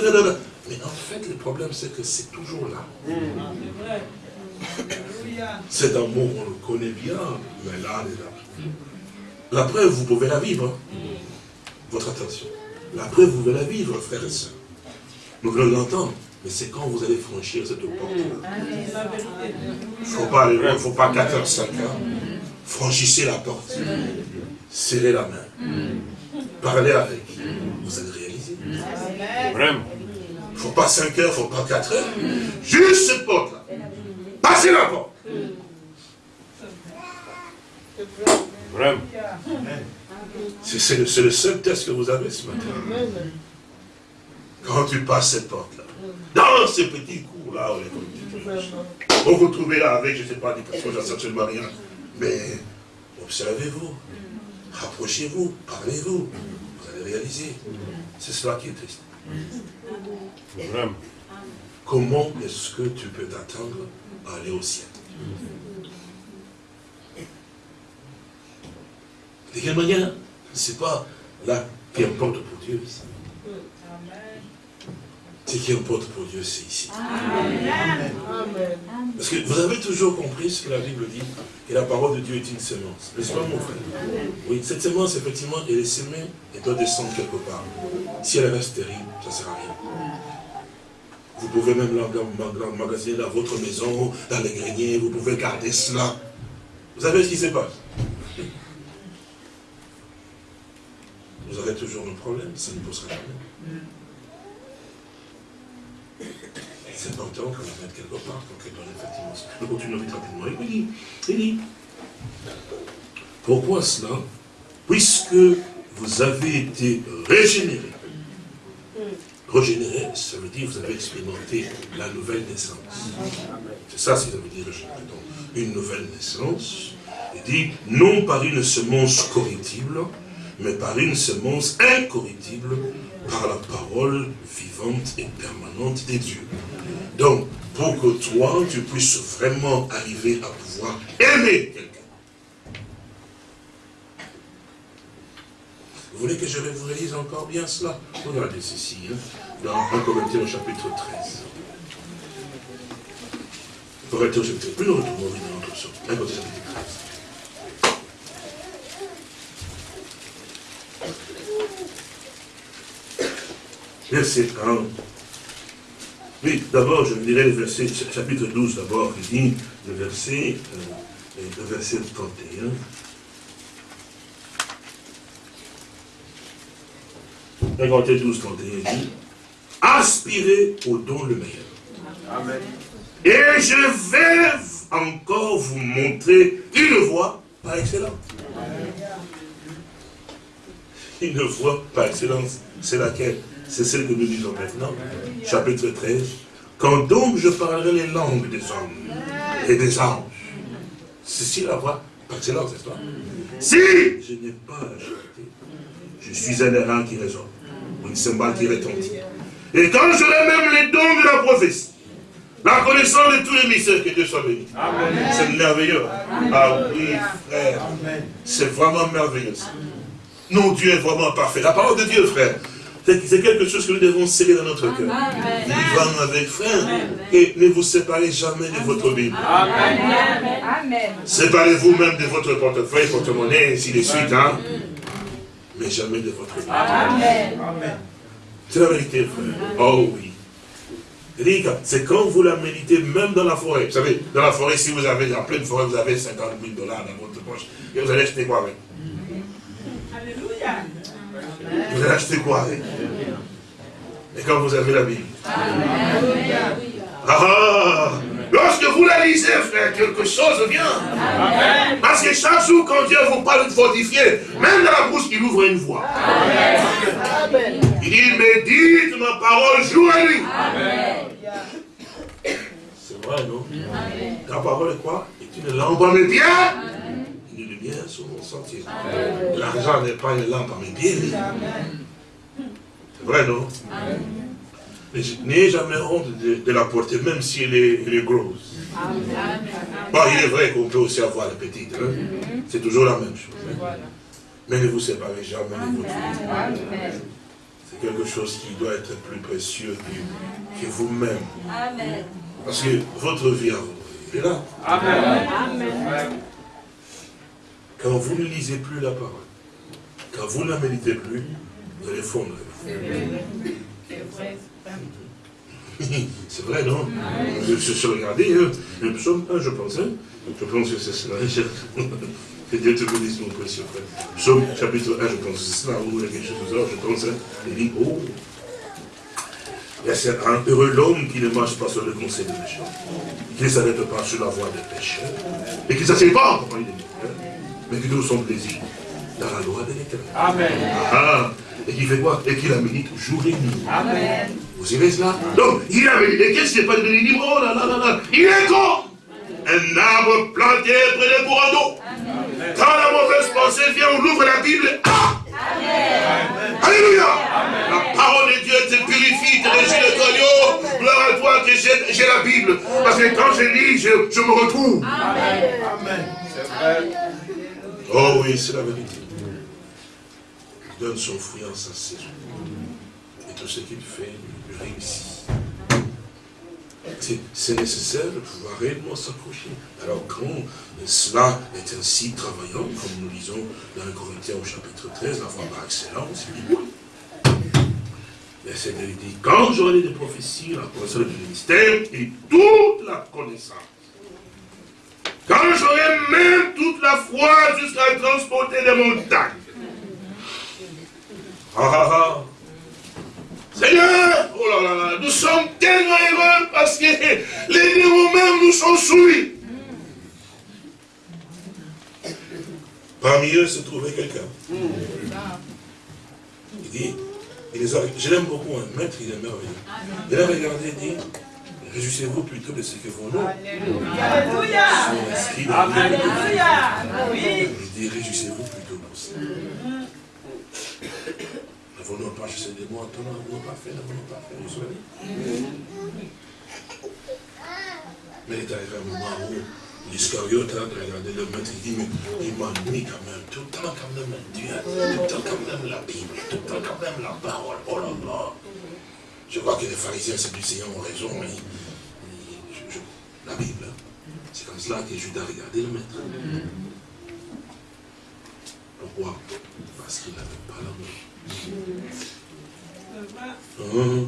Mais en fait, le problème, c'est que c'est toujours là. Cet amour, on le connaît bien, mais là, il est là. La preuve, vous pouvez la vivre. Hein. Votre attention. La preuve, vous pouvez la vivre, frères et sœurs. Nous voulons l'entendre. Mais c'est quand vous allez franchir cette porte-là. Il ne faut pas aller loin, il ne faut pas 4 heures, 5 heures. Franchissez la porte. Serrez la main. Parlez avec. Vous allez réaliser. Vraiment. Il ne faut pas 5 heures, il ne faut pas 4 heures. Juste cette porte-là. Passez la porte. Vraiment. C'est le, le seul test que vous avez ce matin. Quand tu passes cette porte-là, dans ces petits cours-là, on vous trouvez là avec, je ne sais pas, des personnes, j'en sais absolument rien. Mais observez-vous, rapprochez-vous, parlez-vous, vous allez réaliser. C'est cela qui est triste. Comment est-ce que tu peux t'attendre à aller au ciel? De quelle manière Ce n'est pas là qui importe pour Dieu ici. Ce qui importe pour Dieu, c'est ici. Amen. Parce que vous avez toujours compris ce que la Bible dit, que la parole de Dieu est une semence. N'est-ce pas, mon frère? Oui, cette semence, effectivement, elle est semée et doit descendre quelque part. Si elle reste terrible, ça ne sert à rien. Vous pouvez même l'emmagasiner dans votre maison, dans les greniers, vous pouvez garder cela. Vous savez ce qui se passe? Vous aurez toujours un problème, ça ne posera jamais. C'est important qu'on la mette quelque part pour qu'elle donne effectivement. Nous continuons vite rapidement. Il dit, il dit, pourquoi cela? Puisque vous avez été régénérés. Régénéré, ça veut dire que vous avez expérimenté la nouvelle naissance. C'est ça, ça veut dire régénérer. Une nouvelle naissance. Il dit, non par une semence corruptible, mais par une semence incorruptible, par la parole vivante et permanente des dieux. Donc, pour que toi, tu puisses vraiment arriver à pouvoir aimer quelqu'un. Vous voulez que je vous relise encore bien cela? Regardez ceci, hein, dans 1 Corinthiens au chapitre 13. Corinthiens au chapitre 13. Nous retrouvons dans notre son. 1 Corinthiens chapitre 13. Verset 1. Oui, d'abord, je dirais le verset, chapitre 12 d'abord, qui dit le verset, euh, le verset 31. Corinthiens 12, 31 dit, aspirez au don le meilleur. Amen. Et je vais encore vous montrer une voie par excellence. Une voie par excellence, c'est laquelle? C'est celle que nous disons maintenant, chapitre 13. Quand donc je parlerai les langues des hommes et des anges, ceci la voix par excellence, n'est-ce pas? Si je n'ai pas je suis un errant qui résonne, ou une cymbale qui retentit. Et quand j'aurai même les dons de la prophétie, la connaissance de tous les mystères, que Dieu soit béni. C'est merveilleux. Ah oui, frère. C'est vraiment merveilleux. Non, Dieu est vraiment parfait. La parole de Dieu, frère, c'est quelque chose que nous devons sceller dans notre cœur. Vivant avec frère. Et ne vous séparez jamais de votre Bible. Séparez-vous même de votre portefeuille, porte-monnaie, ainsi de suite. Hein? Mais jamais de votre Bible. C'est la vérité, frère. Oh oui. C'est quand vous la méditez, même dans la forêt. Vous savez, dans la forêt, si vous avez, en pleine forêt, vous avez 50 000 dollars dans votre poche, et vous allez acheter quoi avec? Alléluia. Vous allez acheter quoi Et quand vous avez la Bible. Ah, Lorsque vous la lisez, frère, quelque chose vient. Parce que chaque jour, quand Dieu vous parle de fortifier, même dans la bouche, il ouvre une voie. Il dit, médite ma parole jour et nuit. C'est vrai, non? Ta parole est quoi? Est une lampe à mes pieds bien sur mon sentier. L'argent n'est pas une lampe à mes pieds. C'est vrai, non? Mais je n'ai jamais honte de, la porter, même si elle est, grosse. Bon, il est vrai qu'on peut aussi avoir la petite. Hein. C'est toujours la même chose. Hein. Mais ne vous séparez jamais de votre vie. C'est quelque chose qui doit être plus précieux que, vous-même. Parce que votre vie à vous est là. Amen. Quand vous ne lisez plus la parole, quand vous ne la méditez plus, vous allez fondre. C'est vrai, non? Je suis regardé, le psaume 1, je pense, hein. je pense que c'est cela. Que Dieu te bénisse, mon précieux frère. Psaume chapitre 1, je pense que c'est cela, ou quelque chose de ça, je pense, hein. il dit, oh, c'est un heureux l'homme qui ne marche pas sur le conseil des méchants, qui ne s'arrête pas sur la voie des pécheurs, et qui ne s'assied pas en compagnie des mais qui trouve son plaisir dans la loi de l'éternel. Amen. Ah, et qui fait quoi? Et qui la médite jour et nuit. Amen. Vous savez cela? Donc, il a médité. Et qu'est-ce qui n'est pas de méditer Oh là là là là Il est comme un arbre planté près des courants d'eau. Quand la mauvaise pensée vient, on ouvre la Bible. Ah Amen. Alléluia. La parole de Dieu te purifie, te régit le cognon. Gloire à toi que j'ai la Bible. Parce que quand je lis, je, je me retrouve. Amen. Amen. C'est vrai. Oh oui, c'est la vérité. Il donne son fruit en sa saison. Et tout ce qu'il fait, il réussit. C'est nécessaire de pouvoir réellement s'accrocher. Alors quand cela est ainsi travaillant, comme nous lisons dans un Corinthiens au chapitre 13, la foi par excellence, mais c'est dit, quand j'aurai des prophéties, la connaissance du ministère et toute la connaissance. Quand j'aurai même toute la foi jusqu'à transporter les montagnes. Ah, ah, ah. Seigneur, oh là là là, nous sommes tellement heureux parce que les démons même nous sont soumis. Parmi eux se trouvait quelqu'un. Il dit, il je l'aime beaucoup, un maître, il est merveilleux. Il a regardé et dit, réjouissez-vous plutôt de ce que vos noms
Alléluia.
sont inscrits dans.
Alléluia. Oui.
Il dit, réjouissez-vous plutôt pour ça. N'avons-nous pas chassé des mots, attends, n'avons-nous pas fait, n'avons-nous pas fait, vous savez Mais il est arrivé un moment où l'Iscariote a regardé le maître, il dit, mais il m'ennuie quand même, tout le temps quand même Dieu, tout le temps quand même la Bible, tout le temps quand même la parole, oh là là. Je vois que les pharisiens Seigneur ont raison, mais la Bible, c'est comme cela que Judas a regardé le maître. Pourquoi? Parce qu'il n'avait pas l'amour. Hein?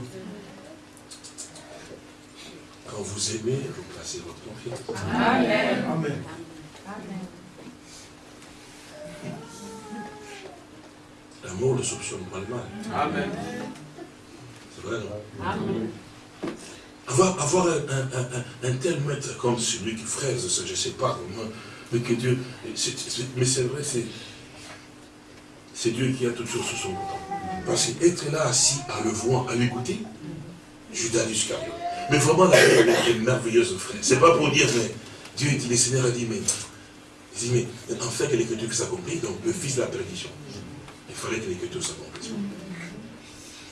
Quand vous aimez, vous placez votre confiance.
Amen.
L'amour ne soupçonne pas le mal.
Amen.
C'est vrai, non? Avoir, un, tel maître comme celui qui frère, je ne sais pas comment, mais que Dieu. mais c'est vrai, c'est. C'est Dieu qui a toutes choses sous son contrôle. Parce qu'être là assis à le voir, à l'écouter, Judas l'Iscariote. Mais vraiment, la Bible est merveilleuse frère. C'est pas pour dire, mais Dieu dit, le Seigneur a dit, mais. Il dit, mais en fait que l'écriture s'accomplit, donc le fils de la perdition. Il fallait que l'écriture s'accomplisse.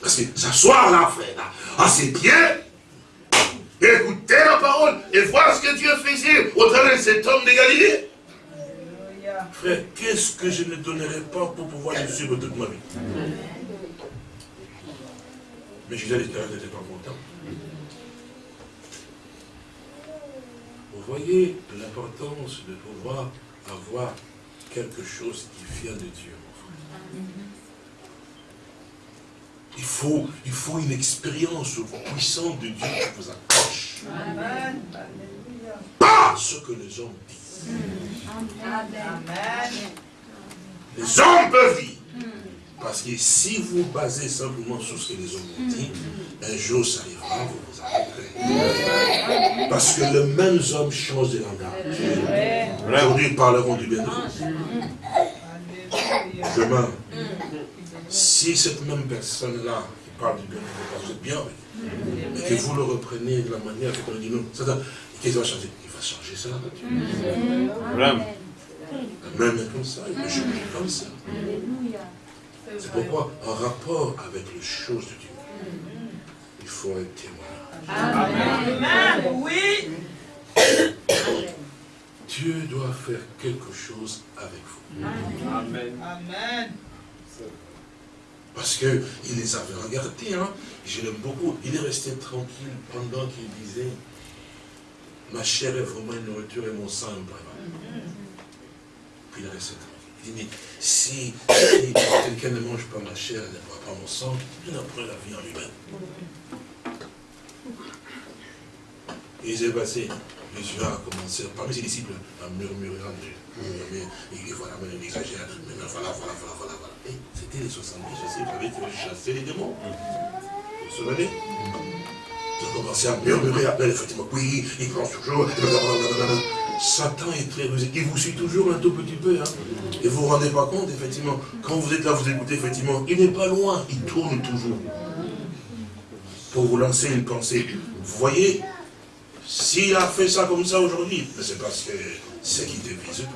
Parce que s'asseoir là, frère, là, à ses pieds, écouter la parole, et voir ce que Dieu faisait au travers de cet homme de Galilée. Frère, qu'est-ce que je ne donnerais pas pour pouvoir le suivre toute ma vie? Mais Judas l'Iscariote n'était pas content. Vous voyez l'importance de pouvoir avoir quelque chose qui vient de Dieu. Il faut, il faut une expérience puissante de Dieu qui vous accroche.
Amen.
Pas ce que les hommes disent.
Amen.
Les hommes peuvent dire. Parce que si vous basez simplement sur ce que les hommes ont dit, un jour ça arrivera, vous vous arrêterez. Parce que les mêmes hommes changent de langage. Aujourd'hui, ils parleront du bien de vous. Demain, si cette même personne-là parle du bien de vous, parce que vous êtes bien que vous le reprenez de la manière que on dit non, ça, ça, qu'est-ce qu'il va changer? Il va changer nature.
Amen.
Même est comme ça, il peut changer comme ça. C'est pourquoi, en rapport avec les choses de Dieu, il faut un témoignage.
Amen. Oui.
Dieu doit faire quelque chose avec vous.
Amen.
Amen.
Parce qu'il les avait regardés, hein. je l'aime beaucoup. Il est resté tranquille pendant qu'il disait Ma chair est vraiment une nourriture et mon sang un brevet. Puis il est resté tranquille. Il dit Mais si, si quelqu'un ne mange pas ma chair et ne boit pas mon sang, il n'a pas la vie en lui-même. Et il s'est passé. Jésus a commencé, parmi ses disciples, à murmurer en Dieu. Et voilà, il exagère. Maintenant, voilà, voilà, voilà, voilà, voilà. C'était les 70, je sais, vous ont chassé les démons. Vous vous souvenez? Ils ont commencé à murmurer, après, effectivement, oui, il pense toujours. Satan est très rusé. Il vous suit toujours un tout petit peu. Hein. Et vous ne vous rendez pas compte, effectivement, quand vous êtes là, vous écoutez, effectivement, il n'est pas loin, il tourne toujours. Pour vous lancer une pensée. Vous voyez s'il a fait ça comme ça aujourd'hui, c'est parce que c'est qui te vise toi.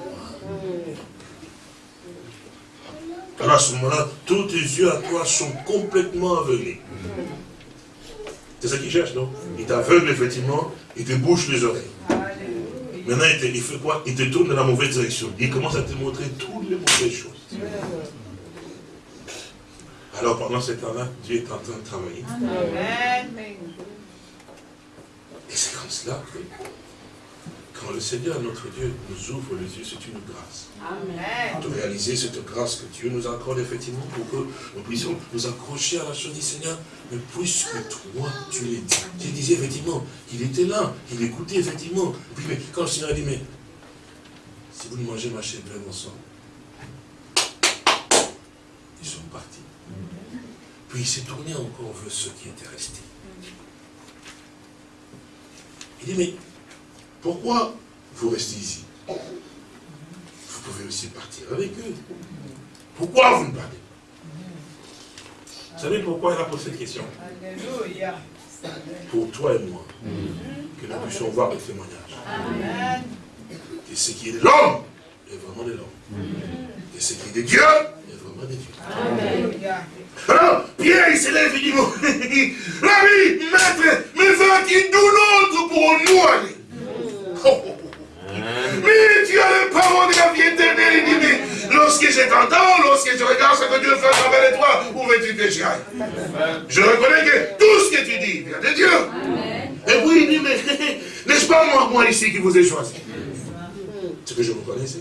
Alors à ce moment-là, tous tes yeux à toi sont complètement aveuglés. C'est ça qu'il cherche, non? Il t'aveugle, effectivement, il te bouche les oreilles. Maintenant, il, te- il fait quoi? Il te tourne dans la mauvaise direction. Il commence à te montrer toutes les mauvaises choses. Alors pendant ce temps-là, Dieu est en train de travailler.
Amen.
Et c'est comme cela que quand le Seigneur, notre Dieu, nous ouvre les yeux, c'est une grâce.
Amen.
de réaliser cette grâce que Dieu nous accorde effectivement pour que nous puissions nous accrocher à la chose du Seigneur. Mais puisque toi, tu l'as dit, tu disais effectivement, il était là, il écoutait effectivement. Et puis, mais quand le Seigneur a dit, mais si vous ne mangez ma chair, mon sang, ils sont partis. Puis il s'est tourné encore vers ceux qui étaient restés. Il dit, mais pourquoi vous restez ici? Vous pouvez aussi partir avec eux. Pourquoi vous ne parlez pas? Vous savez pourquoi il a posé cette question?
Alléluia.
Pour toi et moi, que nous puissions voir le témoignage.
Amen.
Que ce qui est de l'homme est vraiment de l'homme. Que ce qui est de Dieu est vraiment de Dieu. Alors, Pierre, il s'élève, il dit, bon, Rabbi, maître, mais va-t-il d'où l'autre pour nous aller? Mais tu as les paroles de la vie éternelle. Il dit, mais lorsque je t'entends, lorsque je regarde ce que Dieu fait à travers toi, où veux-tu que j'y aille? Je reconnais que tout ce que tu dis vient de Dieu. Et puis il dit, mais n'est-ce pas moi, moi ici qui vous ai choisi? C'est que je vous connaissais.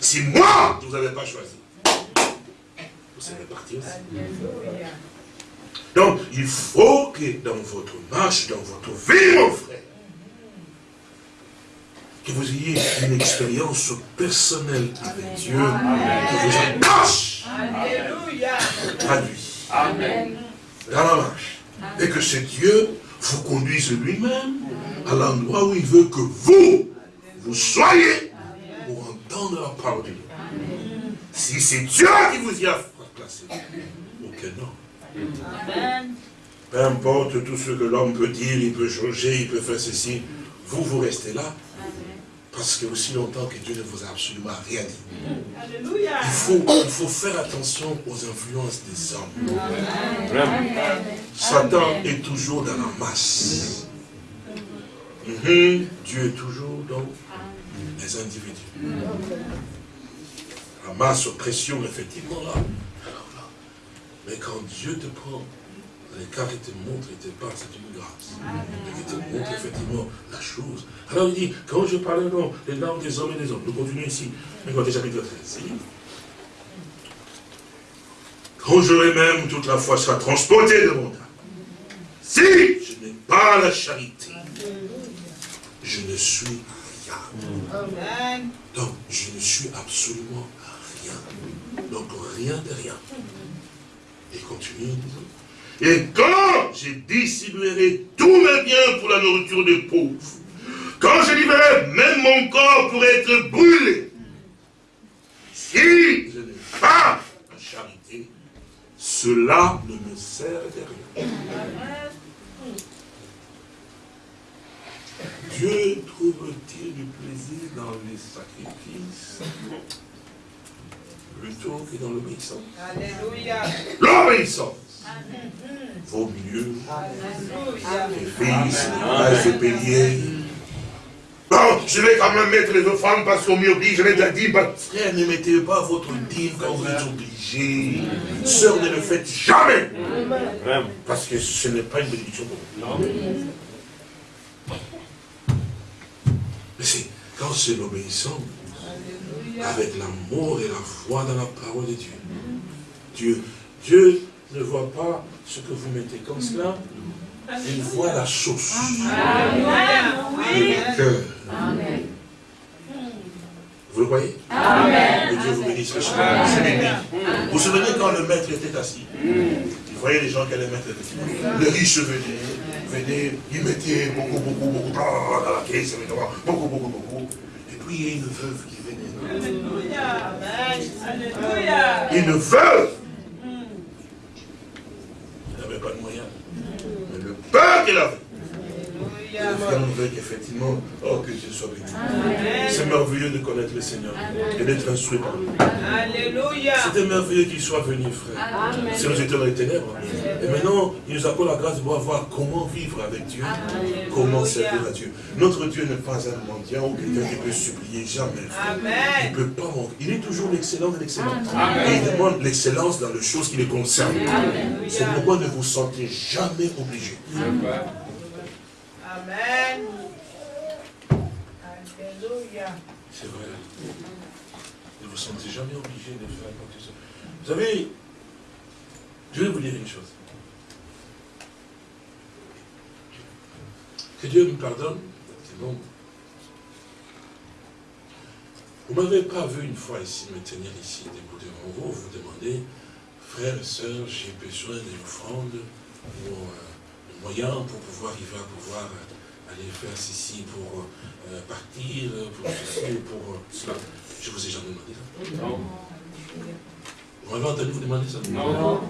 Si moi, je ne vous avais pas choisi, vous savez partir aussi. Donc, il faut que dans votre marche, dans votre vie, mon frère, que vous ayez une expérience personnelle avec Dieu, qui vous attache à lui, dans la marche. Et que ce Dieu vous conduise lui-même à l'endroit où il veut que vous, vous soyez pour entendre la parole de Dieu. Si c'est Dieu qui vous y a placé, aucun.
Amen.
Peu importe tout ce que l'homme peut dire, il peut changer, il peut faire ceci. Vous, vous restez là. Parce que aussi longtemps que Dieu ne vous a absolument rien dit.
Alléluia.
Il faut, il faut faire attention aux influences des hommes. Satan est toujours dans la masse. Mhm. Dieu est toujours dans les individus. La masse pression, effectivement, là. Mais quand Dieu te prend, l'écart il te montre, il te parle, c'est une grâce. Et il te montre effectivement la chose. Alors il dit, quand je parlais dans les langues des hommes et des hommes, nous continuons ici, Matthieu chapitre 13. Quand j'aurai même toute la foi sera transportée de mon âme, si je n'ai pas la charité, je ne suis rien. Donc, je ne suis absolument rien. Donc, rien de rien. Et continue, disons. Et quand je distribuerai tous mes biens pour la nourriture des pauvres, quand je livrerai même mon corps pour être brûlé, si je n'ai pas la charité, cela ne me sert de rien. Dieu trouve-t-il du plaisir dans les sacrifices plutôt que dans l'obéissance?
Alléluia.
L'obéissance vaut mieux que fils, se payer. Bon, je vais quand même mettre les offrandes parce qu'on m'y oblige. Je l'ai déjà dit, bah, frère, ne mettez pas votre dîme quand vous êtes obligé. Sœur, ne le faites jamais. Parce que ce n'est pas une bénédiction pour vous. Mais c'est quand c'est l'obéissance, avec l'amour et la foi dans la parole de Dieu. Dieu, Dieu ne voit pas ce que vous mettez comme cela, il voit la sauce et le cœur. Vous le voyez? Que Dieu vous bénisse. Vous vous souvenez quand le maître était assis? Il voyait les gens qui allaient mettre le riche venait, venait, il mettait beaucoup, beaucoup, beaucoup dans la caisse, beaucoup, beaucoup, beaucoup. Et puis il y a une veuve qui venait.
Alléluia. Amen. Alléluia.
Une veuve Elle n'avait pas de moyens. Mais le peur qu'elle avait,
Alléluia.
le frère veut qu'effectivement, oh que Dieu soit béni. C'est merveilleux de connaître le Seigneur et d'être instruit par lui.
Alléluia.
C'était merveilleux qu'il soit venu, frère. Si nous étions dans les ténèbres. Et maintenant, il nous accorde la grâce de pouvoir voir comment vivre avec Dieu, comment servir à Dieu. Notre Dieu n'est pas un mendiant ou quelqu'un qui peut supplier jamais. Il ne peut pas manquer. Il est toujours l'excellent de l'excellent. Et il demande l'excellence dans les choses qui les concernent. C'est pourquoi ne vous sentez jamais obligé.
Amen. Alléluia.
C'est vrai. Ne vous sentez jamais obligé de faire quoi que ce soit. Vous savez, je vais vous dire une chose. Que Dieu me pardonne, c'est bon. Vous ne m'avez pas vu une fois ici me tenir ici, debout devant vous, vous demandez, frères et sœurs, j'ai besoin d'une offrande ou euh, moyens pour pouvoir arriver à pouvoir euh, aller faire ceci, pour euh, partir, pour ceci, pour euh, cela. Je vous ai jamais demandé ça.
Non.
Vous m'avez entendu vous demander ça?
Non.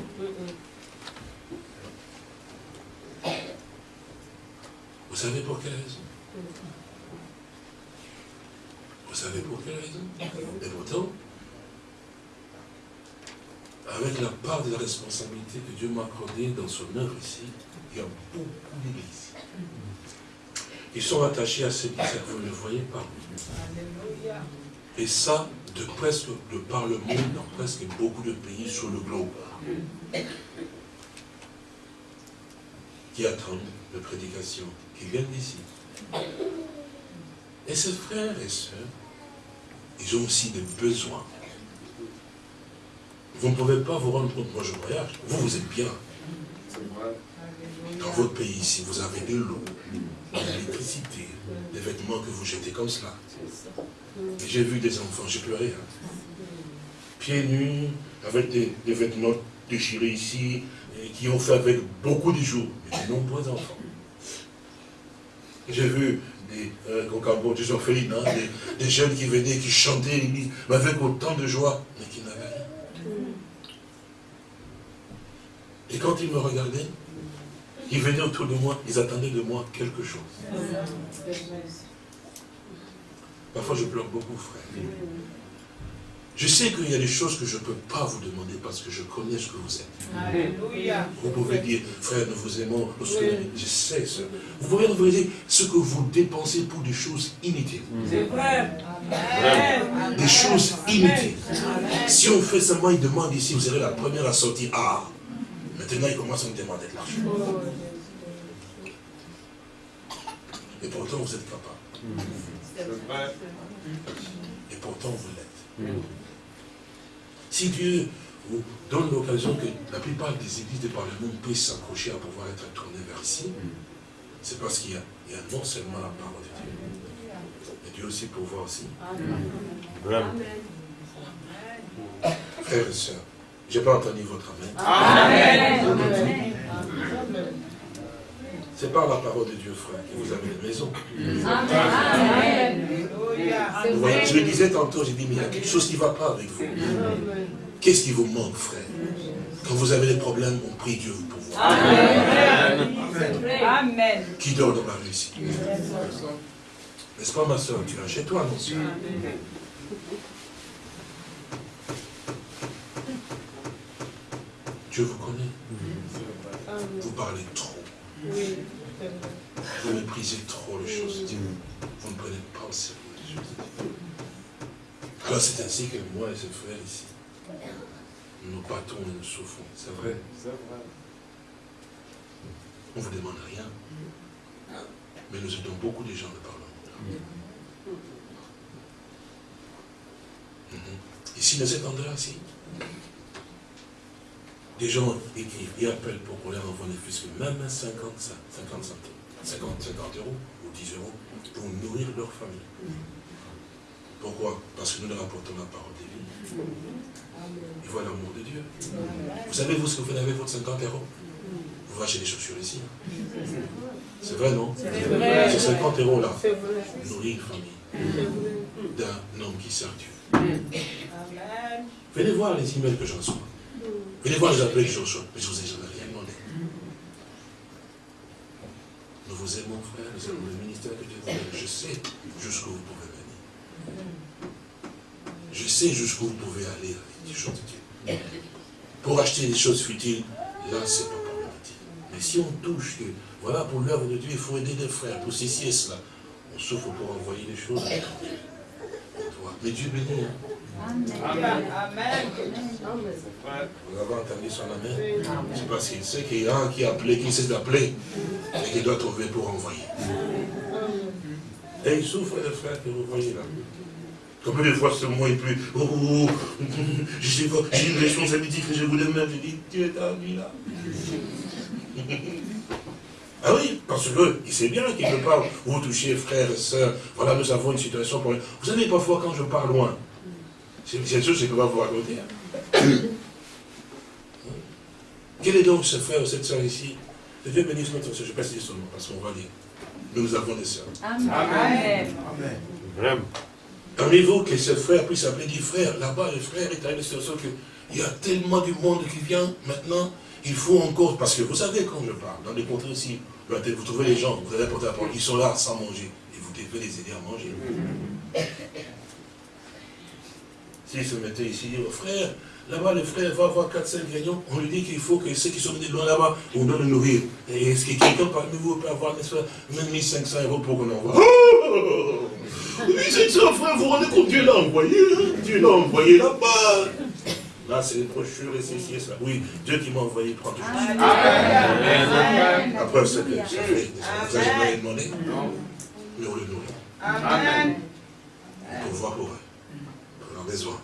Vous savez pour quelle raison? Vous savez pour quelle raison? Et pourtant, avec la part de la responsabilité que Dieu m'a accordée dans son œuvre ici, il y a beaucoup d'églises qui sont attachées à ce ministère. Vous ne voyez pas. Et ça, de presque, de par le monde, dans presque beaucoup de pays sur le globe. Qui attendent de prédication, qui viennent d'ici. Et ces frères et sœurs, ils ont aussi des besoins. Vous ne pouvez pas vous rendre compte, moi je voyage, vous, vous êtes bien. Dans votre pays ici, vous avez de l'eau, de l'électricité, des vêtements que vous jetez comme cela. J'ai vu des enfants, j'ai pleuré. hein. Pieds nus, avec des, des vêtements déchirés ici, qui ont fait avec beaucoup de jours, mais de nombreux enfants. J'ai vu des, euh, des orphelins, hein, des, jeunes qui venaient, qui chantaient l'église, mais avec autant de joie, mais qui n'avaient rien. Et quand ils me regardaient, ils venaient autour de moi, ils attendaient de moi quelque chose. Parfois je pleure beaucoup, frère. Je sais qu'il y a des choses que je ne peux pas vous demander parce que je connais ce que vous êtes.
Alléluia.
Vous pouvez dire, frère, nous vous aimons, nous ce que nous- je sais ça. Vous pouvez nous dire ce que vous dépensez pour des choses inutiles.
C'est vrai.
Des choses inutiles. Si on fait seulement une demande ici, vous serez la première à sortir. Ah, maintenant il commence à me demander de l'argent. Et pourtant vous êtes capable.
C'est vrai.
Et pourtant vous l'êtes. Si Dieu vous donne l'occasion que la plupart des églises de par le monde puissent s'accrocher à pouvoir être tournées vers ici, c'est parce qu'il y, a- il y a non seulement la parole de Dieu, mais Dieu aussi pour voir aussi. Frères et sœurs, je n'ai pas entendu votre amen.
Amen.
C'est par la parole de Dieu, frère, que vous avez. Vous voyez, je le disais tantôt, j'ai dit, mais il y a quelque chose qui ne va pas avec vous. Qu'est-ce qui vous manque, frère? Quand vous avez des problèmes, on prie Dieu pour vous.
Amen.
Qui dort dans la rue ici? N'est-ce pas, ma soeur? Tu es chez toi, non soeur Dieu vous connaît. Vous parlez trop. Vous méprisez trop les choses de Dieu. Vous ne prenez pas au sérieux les choses de Dieu. Alors c'est ainsi que moi et ces frères ici, nous battons et nous souffrons. C'est vrai? On ne vous demande rien. Mais nous aidons beaucoup de gens de par le monde. Mhm. Ici, dans cet endroit-ci, des gens écrivent et appellent pour qu'on leur envoie des fils, même 50, 50 centimes, 50, 50 euros ou 10 euros pour nourrir leur famille. Pourquoi? Parce que nous leur apportons la parole de vie. Ils voient l'amour de Dieu. Vous savez, vous, ce que vous avec votre 50 euros? Vous achetez des chaussures ici. C'est vrai, non? Ces 50 euros là,
C'est vrai.
nourrir une famille d'un homme qui sert Dieu. Venez voir les emails que j'en reçois. Voir les appels que je reçois. Mais je vous ai jamais rien demandé. Nous vous aimons, frère. Nous aimons le ministère que Dieu vous donne. Je sais jusqu'où vous pouvez venir. Je sais jusqu'où vous pouvez aller avec des choses de Dieu. Pour acheter des choses futiles, là, c'est pas problématique. Mais si on touche que, voilà, pour l'œuvre de Dieu, il faut aider des frères, pour ceci et cela, on souffre pour envoyer des choses. Mais Dieu bénit. hein.
Amen.
Vous avez entendu son amen C'est parce qu'il sait qu'il y a un qui a appelé, qui sait d'appeler, et qui doit trouver pour envoyer. Et il souffre, les frères, que vous voyez là. Combien de fois ce mot est plus. Oh, oh, oh, j'ai une responsabilité que je voulais même. Je dis, Dieu t'a mis là. Ah oui, parce qu'il sait bien qu'il ne peut pas vous toucher, frères et sœurs. Voilà, nous avons une situation pour. Vous savez, parfois, quand je pars loin, c'est je ne peux pas vous raconter. hein? Quel est donc ce frère ou cette soeur ici? Que Dieu bénisse notre soeur. Je ne vais pas dire son nom parce qu'on va dire. Nous avons des soeurs.
Amen.
Amen.
Parmi vous, que ce frère puisse appeler dit frère, là-bas, le frère est arrivé sur que il y a tellement du monde qui vient maintenant, il faut encore, parce que vous savez quand je parle, dans les contrées aussi, vous trouvez les gens, vous allez porter la parole, ils sont là sans manger, et vous devez les aider à manger. S'ils se mettaient ici, oh frère, là-bas le frère va avoir 4-5 gagnants, on lui dit qu'il faut que ceux qui sont venus de loin là-bas, on doit le nourrir. Et est-ce que quelqu'un parmi vous peut avoir, n'est-ce pas, même 1500 euros pour qu'on envoie oh Oui, c'est ça, frère, vous vous rendez compte, Dieu l'a envoyé, hein? Dieu l'a envoyé là-bas. Là, c'est les brochures et ceci et cela. Oui, Dieu qui m'a envoyé prend toujours.
Amen.
Après, c'est que ça fait, vous n'avez jamais demandé Mais on le nourrit.
Amen.
Pour voir pour eux. Besoins.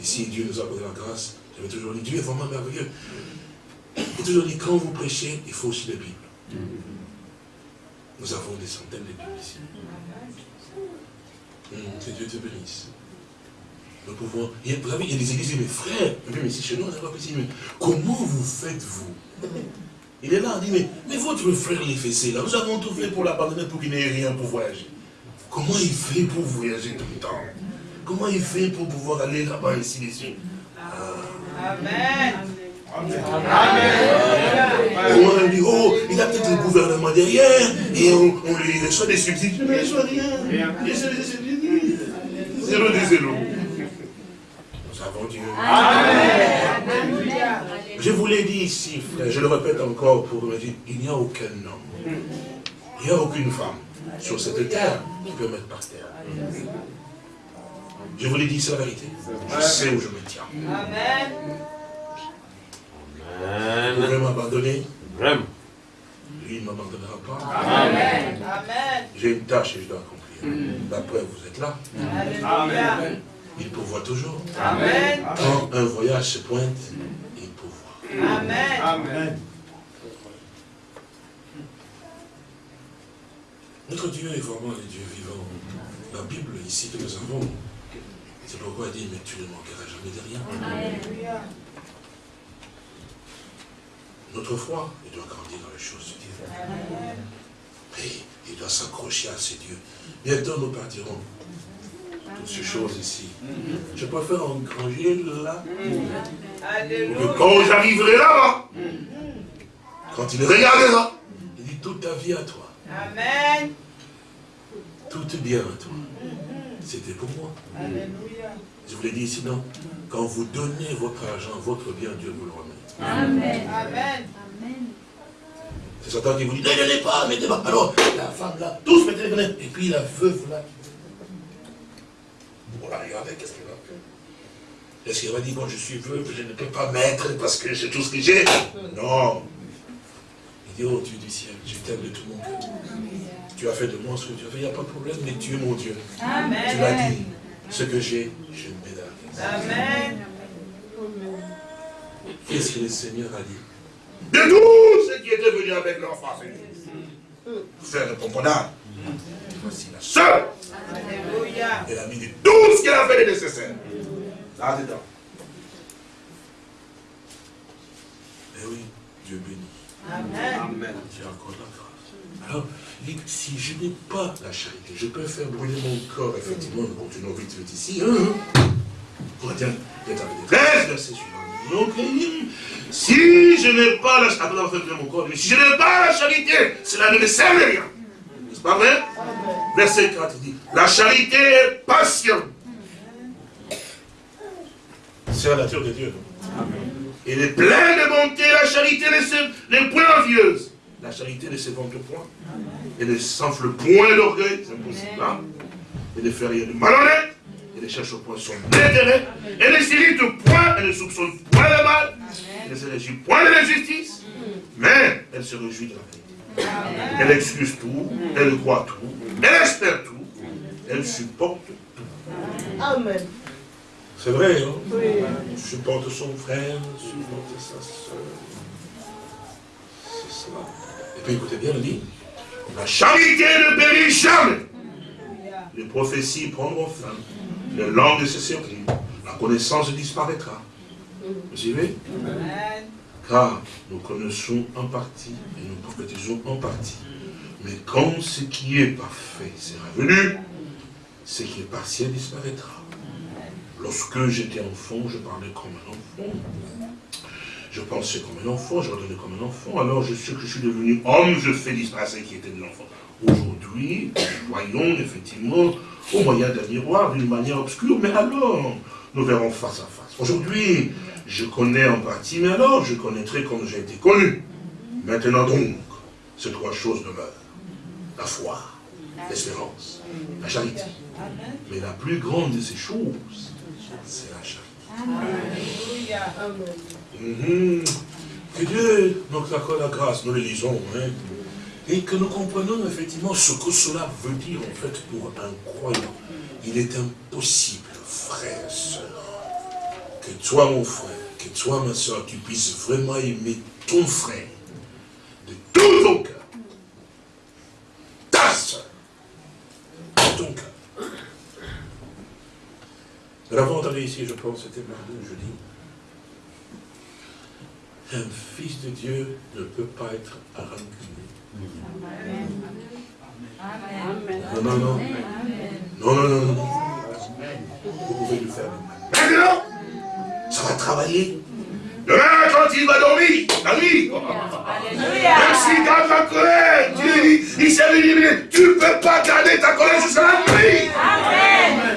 Ici, Dieu nous a donné la grâce. J'avais toujours dit, Dieu est vraiment merveilleux. J'ai toujours dit, quand vous prêchez, il faut aussi des Bibles. Nous avons des centaines de Bibles ici. Hum, que Dieu te bénisse. Nous pouvons. Il y a, vous savez, il des églises, mais frère, même ici chez nous, on n'a pas dit, mais comment vous faites-vous Il est là, on dit, mais, mais votre frère les fessé là, nous avons tout fait pour l'abandonner pour qu'il n'ait rien pour voyager. Comment il fait pour voyager tout le temps? Comment il fait pour pouvoir aller là-bas, ici, ici
Amen.
On dit, oh, il a peut-être le gouvernement derrière, et on, on lui reçoit des subsides. Mais il reçoit rien. Il reçoit des subsides. Zéro des zéro. Nous avons Dieu. Je vous l'ai dit ici, frère, je le répète encore pour vous dire, il n'y a aucun homme, il n'y a aucune femme sur cette terre qui peut mettre par terre. Je vous l'ai dit, c'est la vérité. Je sais où je me tiens.
Amen.
Vous
Amen.
pouvez m'abandonner,
Amen.
lui ne m'abandonnera pas.
Amen. Amen.
J'ai une tâche et je dois accomplir. La preuve, vous êtes là.
Alléluia.
Il pourvoit toujours.
Amen.
Quand un voyage se pointe, il pourvoit.
Amen.
Notre Dieu est vraiment le Dieu vivant. La Bible ici que nous avons, c'est pourquoi il dit, mais tu ne manqueras jamais de rien.
Alléluia.
Notre foi, il doit grandir dans les choses de Dieu.
Amen.
Et il doit s'accrocher à ses dieux. Bientôt nous partirons. Toutes ces choses ici. Je préfère engranger là. Que quand j'arriverai là-bas, quand il regardera, il dit toute ta vie à toi.
Amen.
Tout est bien à toi. C'était pour moi.
Alléluia.
Je vous l'ai dit sinon, quand vous donnez votre argent, votre bien, Dieu vous le remet.
Amen.
Amen.
Amen.
C'est Satan qui vous dit, ne donnez pas, mettez pas. Alors, la femme là, tous mettez les. Et puis la veuve là. Bon, là, regardez, qu'est-ce qu'elle va faire? Est-ce qu'elle va dire, bon, je suis veuve, je ne peux pas mettre parce que c'est tout ce que j'ai? Non. Il dit, oh Dieu du ciel, je t'aime de tout mon cœur. Tu as fait de moi ce que tu as fait, il n'y a pas de problème, mais tu es mon Dieu. Tu l'as
Amen.
dit, ce que j'ai, je ne mets dans la caisse.
Amen.
Qu'est-ce que le Seigneur a dit? De tous ceux qui étaient venus avec leur farce. Faire le pomponnage. Voici la seule.
Alléluia.
Elle a mis de tout ce qu'elle a fait de nécessaire. Là-dedans. Eh oui, Dieu bénit.
Amen.
J'ai encore la. Alors, il dit, si je n'ai pas la charité, je peux faire brûler mon corps, effectivement, nous continuons vite, vite ici. Hein? Corinthiens, il est avec 13, verset suivant. Donc, si je n'ai pas la charité, après faire brûler mon corps, si je n'ai pas la charité, cela ne me sert à rien. N'est-ce pas vrai? Verset 4, il dit, la charité est patiente. C'est la nature de Dieu. non Il est plein de bonté, la charité n'est point envieuse. La charité ne se vante point. Elle ne s'enfle point d'orgueil, c'est impossible. Hein? Elle ne fait rien de malhonnête. Elle ne cherche point son intérêt. Elle ne s'irrite point, elle ne soupçonne point le mal. Elle ne se réjouit point de l'injustice. Mais elle se réjouit de la vérité. Elle excuse tout, elle croit tout, elle espère tout, elle supporte tout.
Amen.
C'est vrai, hein Supporte son frère, supporte sa soeur. C'est cela. Puis écoutez bien, il dit, la charité ne périt jamais. Les prophéties prendront fin, les langues se serviront, la connaissance disparaîtra. Vous suivez? Car nous connaissons en partie et nous prophétisons en partie. Mais quand ce qui est parfait sera venu, ce qui est partiel disparaîtra. Lorsque j'étais enfant, je parlais comme un enfant. Je pensais comme un enfant, je redonnais comme un enfant. Alors je sais que je suis devenu homme, je fais disparaître ce qui était de l'enfant. Aujourd'hui, nous voyons effectivement au moyen d'un miroir d'une manière obscure, mais alors, nous verrons face à face. Aujourd'hui, je connais en partie, mais alors je connaîtrai comme j'ai été connu. Maintenant donc, ces trois choses demeurent. La foi, l'espérance, la charité. Mais la plus grande de ces choses, c'est la charité. Mhm. Que Dieu nous accorde la grâce, nous le lisons, hein, et que nous comprenions effectivement ce que cela veut dire en fait pour un croyant. Il est impossible, frère, sœur, que toi mon frère, que toi ma soeur, tu puisses vraiment aimer ton frère de tout ton cœur. Ta soeur, de ton cœur. Entendu ici, je pense, c'était mardi ou jeudi. Un fils de Dieu ne peut pas être rancuné. Non, non, non. Non, non, non, non. Vous pouvez le faire. Maintenant, ça va travailler. Demain, quand il va dormir, la nuit, même s'il garde la colère, Dieu, il s'est dit, tu ne peux pas garder ta colère jusqu'à la nuit.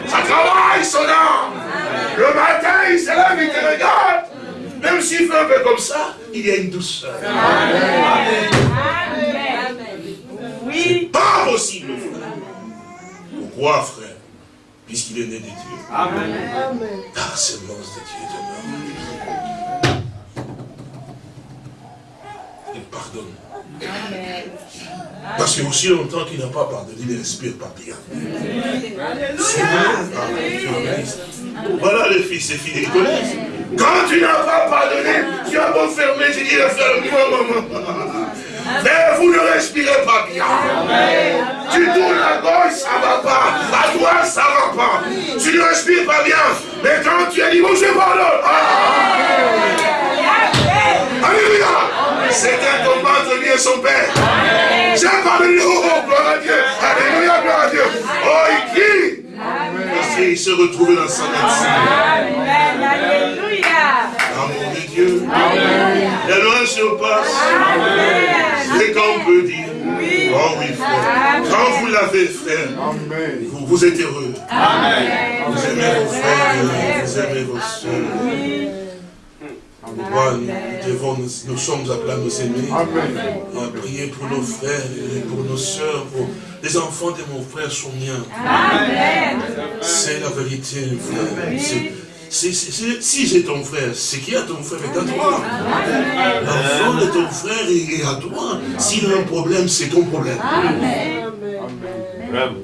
Ça travaille son âme. Le matin, il se lève, il te regarde. Même s'il fait un peu comme ça, il y a une douceur. Amen. Oui. Pas possible, frère. Pourquoi, frère? Puisqu'il est né de Dieu. Amen. La semence de Dieu demeure. Pardonne. Amen. Parce que aussi longtemps qu'il n'a pas pardonné, il ne respire pas bien. Voilà les fils et filles, connaissent. Quand tu n'as pas pardonné, tu as beau fermer, j'ai dit le maman. Mais vous ne respirez pas bien. Tu tournes la gauche, ça ne va pas. À droite, ça ne va pas. Tu ne respires pas bien. Mais quand tu as dit, bon, je pardonne. Alléluia. C'est un combat entre lui et son Père. J'ai pardonné. Oh, gloire à Dieu. Alléluia, gloire à Dieu. Oh, il crie. Parce qu'il se retrouve dans sa médecine. Amen. Alléluia. Amour de Dieu. Amen. La loi surpasse. Amen. C'est qu'on peut dire. Oh oui, frère. Quand vous l'avez, frère, vous, vous êtes heureux. Amen. Vous aimez vos frères, vous aimez vos soeurs. Nous, devons, nous, sommes appelés à nous aimer, à prier pour nos frères et pour nos soeurs, pour les enfants de mon frère sont miens. C'est la vérité, frère si j'ai ton frère, c'est qui a ton frère est à toi. L'enfant de ton frère est à toi. S'il a un problème, c'est ton problème.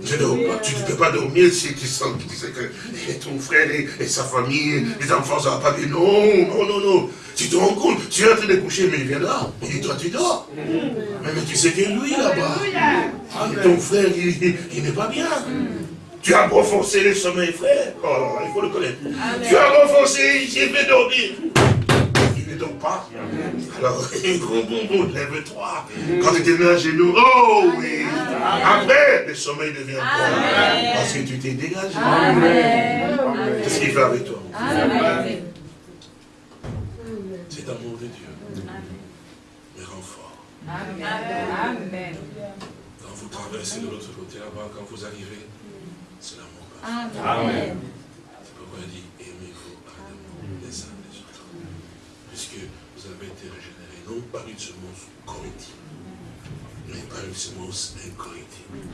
Je pas, tu ne peux pas dormir si tu sens que ton frère et, sa famille, les enfants, ça va pas bien. Non, non, non, non. Tu te rends compte, tu es en train de coucher, mais il vient là. Et toi, tu dors. Mais, tu sais que lui, là-bas, ton frère, il n'est pas bien. Tu as renforcé le sommeil, frère. Oh, il faut le connaître. Tu as renforcé, j'ai fait dormir. Il ne dort pas. Alors, lève-toi. Quand tu t'es mis à genoux, oh oui. Après, le sommeil devient quoi Parce que tu t'es dégagé. Qu'est-ce qu'il fait avec toi C'est l'amour de Dieu. Mais renfort. Amen. Quand vous traversez de l'autre côté là-bas, quand vous arrivez, c'est l'amour. Amen. C'est pourquoi il dit, aimez-vous ardemment les uns les autres. Puisque vous avez été régénérés, non par une semence corrective, mais par une semence incorrectible.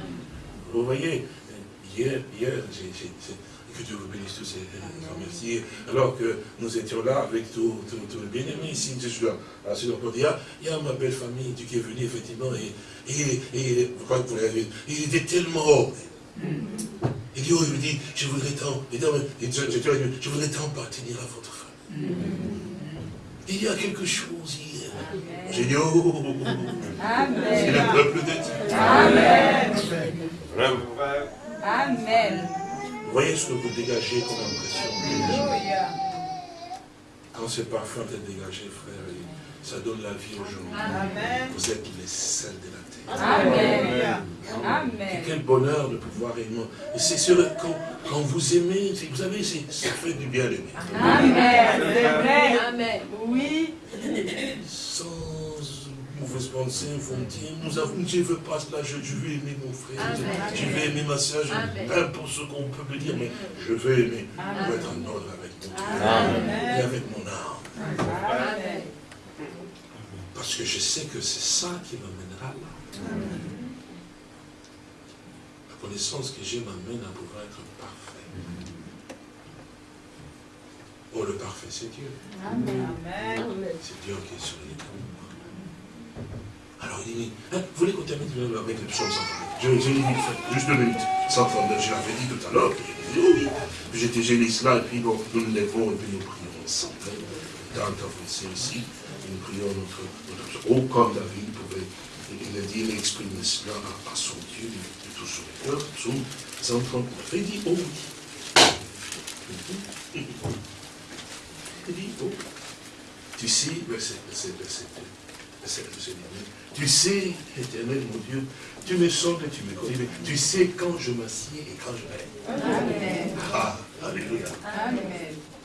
Vous voyez, hier, hier, que Dieu vous bénisse tous et remercie. Alors que nous étions là avec tous les bien-aimés ici, je suis là, il y, a, il y a ma belle famille qui est venue effectivement, et, et, et, je crois que vous l'avez il était tellement il dit, oh, il me dit, je voudrais tant, je voudrais tant appartenir à votre femme. Il y a quelque chose hier. J'ai dit, oh, c'est le peuple de Dieu. Amen. Amen. Voyez ce que vous dégagez comme impression Quand ce parfum est dégagé, frère, ça donne la vie aux gens.
Amen.
Vous êtes les sels de la terre.
Alléluia.
Amen.
Quel bonheur de pouvoir aimer. Et c'est sûr, quand, quand vous aimez, vous savez, c'est- ça fait du bien d'aimer.
Amen. Vrai. Amen. Oui.
Sans pensée, vous me dire, nous avons, je ne veux pas cela, je, je veux aimer mon frère, je,
Amen.
je veux aimer ma soeur, je, peu importe ce qu'on peut me dire, mais je veux aimer, pour être en ordre avec mon cœur et avec mon âme.
Amen.
Parce que je sais que c'est ça qui m'amènera là. La connaissance que j'ai m'amène à pouvoir être parfait. Oh, le parfait, c'est Dieu.
Amen.
C'est Dieu qui est sur les. Alors il dit, hein, vous voulez qu'on termine avec le psaume 139 Je, je dit, frère, juste deux minutes. 139, je l'avais dit tout à l'heure, puis j'ai dit oui. J'étais gêné cela, et puis bon, nous nous levons, et puis nous prions ensemble. Dans ta ici, nous prions notre, notre Oh, comme David pouvait il a dit, il a cela à, son Dieu de, tout son cœur, psaume 139. Il dit, oh oui. Il dit, oh, tu sais, verset, verset, verset, tu sais, éternel mon Dieu, tu me sondes et tu me connais, mais tu sais quand je m'assieds et quand je me lève.
Amen.
Ah, alléluia.
Amen.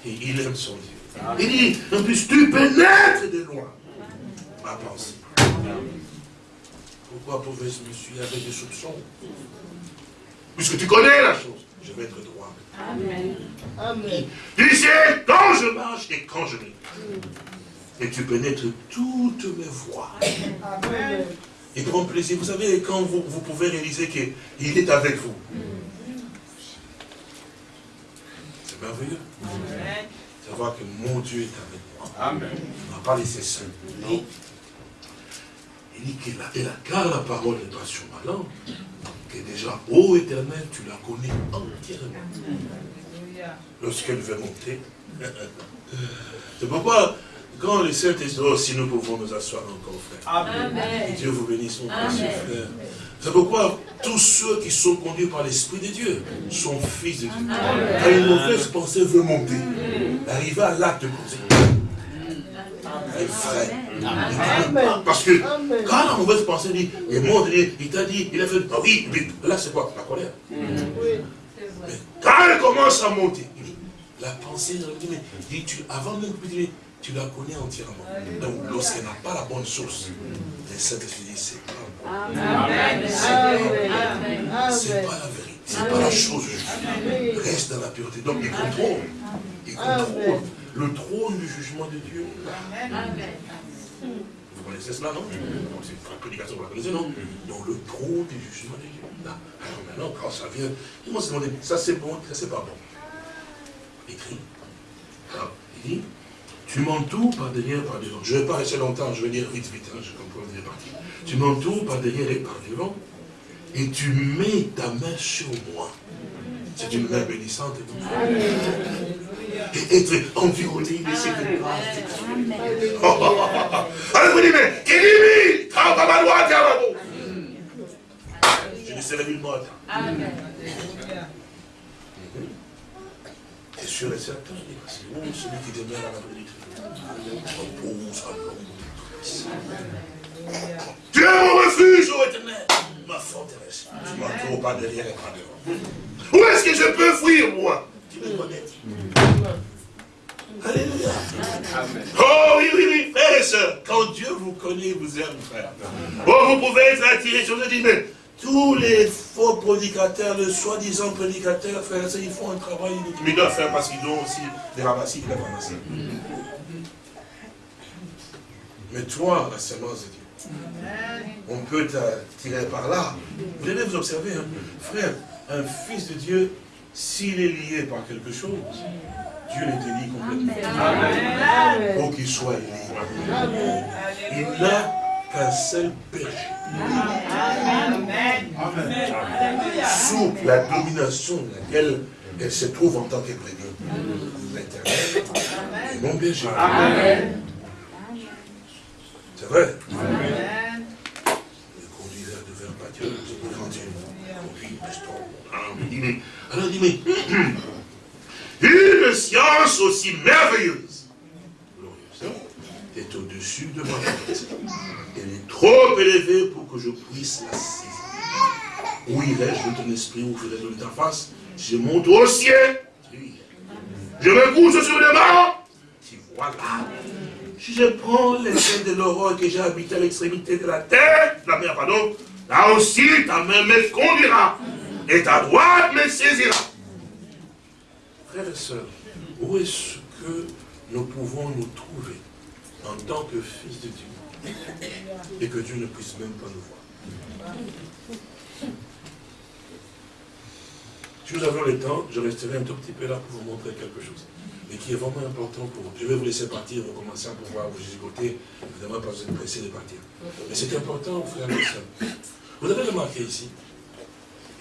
Et il aime son Dieu. Il dit, en plus, tu pénètres de loin ma pensée. Pourquoi pouvais-je me suivre avec des soupçons Puisque tu connais la chose, je vais être droit.
Amen.
Tu sais quand je marche et quand je m'écoute. Et tu pénètres toutes mes voies.
Amen.
Il prend plaisir. Vous savez, quand vous, vous pouvez réaliser qu'il est avec vous. C'est merveilleux.
Amen.
Savoir que mon Dieu est avec moi.
Amen.
Il ne m'a pas laissé seul. Non. Il dit qu'il a, la, car la parole n'est pas sur ma langue, que déjà, ô éternel, tu la connais entièrement. Lorsqu'elle veut monter. C'est pourquoi, quand le Saint-Esprit, oh, si nous pouvons nous asseoir encore, frère.
Amen.
Dieu vous bénisse, mon précieux frère. C'est pourquoi tous ceux qui sont conduits par l'Esprit de Dieu sont fils de Dieu. Quand une mauvaise pensée veut monter, arriver à l'acte de conséquence, elle pas. Parce que quand la mauvaise pensée dit, il monte, il, dit, il t'a dit, il a fait, ah oui, oui, là c'est quoi? La colère. Mais quand elle commence à monter, la pensée, dit, mais, dit, tu, avant même que tu tu la connais entièrement. Donc lorsqu'elle n'a pas la bonne source, le Saint-Esprit dit, c'est pas bon.
Amen.
Amen.
C'est pas la vérité, c'est pas la chose juste. Reste dans la pureté. Donc il contrôle. Il contrôle le trône du jugement de Dieu.
Amen.
Vous connaissez cela, non? Donc, C'est une prédication, vous la connaissez, non? Donc le trône du jugement de Dieu. Là. Alors maintenant, quand ça vient, ils vont se demander, ça c'est bon, ça c'est pas bon. Écrit. Alors, il dit, tu m'entoures par derrière, par devant. Je ne vais pas rester longtemps, je vais dire vite, vite, hein, je comprends, vous êtes parti. Tu m'entoures par derrière et par devant, et tu mets ta main sur moi. C'est une main bénissante. Et être environné de cette grâce. Alors vous dites, mais, Kédimi, travaille à ma droite et à ma gauche. Je ne serai nullement atteint.
Amen.
C'est et certain, il dit, parce que oh, celui qui demeure à Très-Haut repose à l'ombre. Tu es mon refuge, ô éternel, ma forteresse. Tu m'entoures pas derrière et pas devant. Où est-ce que je peux fuir, moi? Tu me connais. Alléluia.
Amen.
Oh oui, oui, oui, frères et sœurs, quand Dieu vous connaît, vous aime, frère. Oh, vous pouvez être attiré sur ce dit, mais tous les faux prédicateurs, les soi-disant prédicateurs, frères et sœurs, ils font un travail inutile. Mais ils doivent faire parce qu'ils ont aussi des ramassis doivent ramasser. Mais toi, la semence de Dieu,
Amen.
on peut t'attirer par là. Vous devez vous observer, hein. frère, un fils de Dieu, s'il est lié par quelque chose, Dieu le délie complètement.
Amen.
Pour qu'il soit lié. Il
Alléluia.
n'a qu'un seul berger.
Amen. Alléluia.
Sous la domination de laquelle elle se trouve en tant que brebis. L'éternel est mon berger.
Amen.
C'est vrai.
Amen.
De mon âme. Il dit, mais- Alors il dit, mais une science aussi merveilleuse, glorieuse, est au-dessus de ma tête. Elle est trop élevée pour que je puisse la saisir. Où irai-je de ton esprit, où ferai-je de ta face Je monte au ciel. Je me couche sur les morts. Tu vois là. Si je prends les scènes de l'aurore que j'ai habité à l'extrémité de la terre, la mer, pardon, là aussi ta main me conduira et ta droite me saisira. Frères et sœurs, où est-ce que nous pouvons nous trouver en tant que fils de Dieu et que Dieu ne puisse même pas nous voir? Si nous avons le temps, je resterai un tout petit peu là pour vous montrer quelque chose, mais qui est vraiment important pour vous. Je vais vous laisser partir, vous commencer à pouvoir vous écouter, évidemment pas vous êtes pressé de partir. Mais c'est important, frères et sœurs. Vous avez remarqué ici,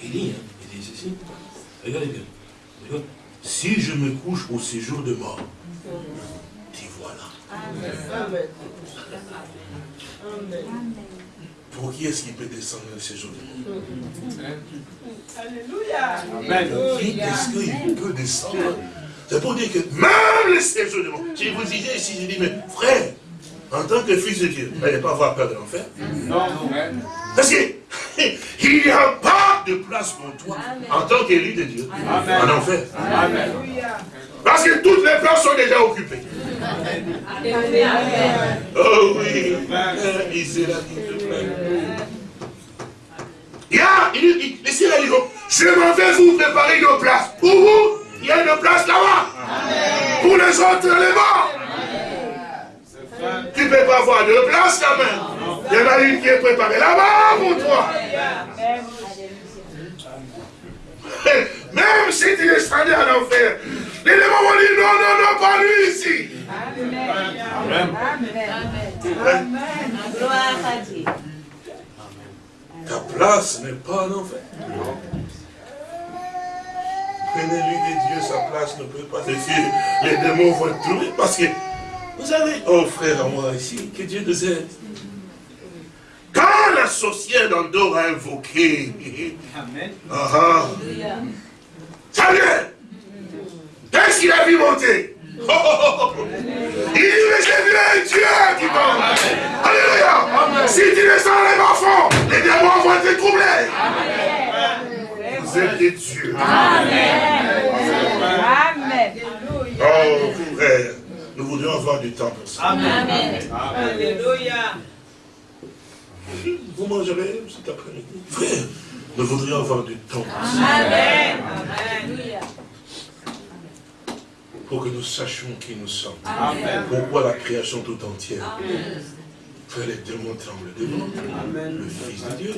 il dit, hein, il dit ceci, regardez bien, regardez. si je me couche au séjour de mort, t'y voilà.
Amen. Amen.
Pour qui est-ce qui peut descendre au séjour de mort?
Alléluia.
Pour qui est-ce qu'il peut descendre? C'est pour dire que même le séjour de mort, si vous disiez ici, je dis, mais frère, en tant que fils de Dieu, vous n'allez pas avoir peur de l'enfer
Non,
Parce qu'il n'y a pas de place pour toi en tant qu'élu de Dieu en enfer.
Amen.
Parce que toutes les places sont déjà occupées. Oh oui, il là plaît. Il y a, il, il, les ciels disent, je m'en vais vous préparer une place. Pour vous, il y a une place là-bas. Pour les autres, les morts. Tu ne peux pas avoir de place quand même. Il y en a une qui est préparée là-bas pour toi. Même si tu es strandé en enfer, les démons vont dire non, non, non, pas lui ici.
Amen.
Gloire à Dieu.
Ta place n'est pas en enfer. Prenez-lui de Dieu, sa place ne peut pas se faire. Les démons vont être trouver parce que, vous savez, oh frère à moi ici, que Dieu nous aide. Quand la sorcière d'Andorre a invoqué,
Amen.
ah, ah, vient. Qu'est-ce qu'il a vu monter? Oh, oh, oh, oh. Il dit, mais j'ai vu un Dieu qui tombe. Alléluia. Si tu descends les bas les démons vont te troubler. Vous êtes des dieux.
Amen.
Oh, frère, nous voudrions avoir du temps pour ça.
Amen.
Alléluia.
Vous mangerez cet après-midi. Frère, nous voudrions avoir du temps pour ça.
Amen. Amen.
Pour que nous sachions qui nous sommes.
Amen.
Pourquoi la création tout entière. Frère, les démons tremblent devant
Amen.
le Fils de Dieu.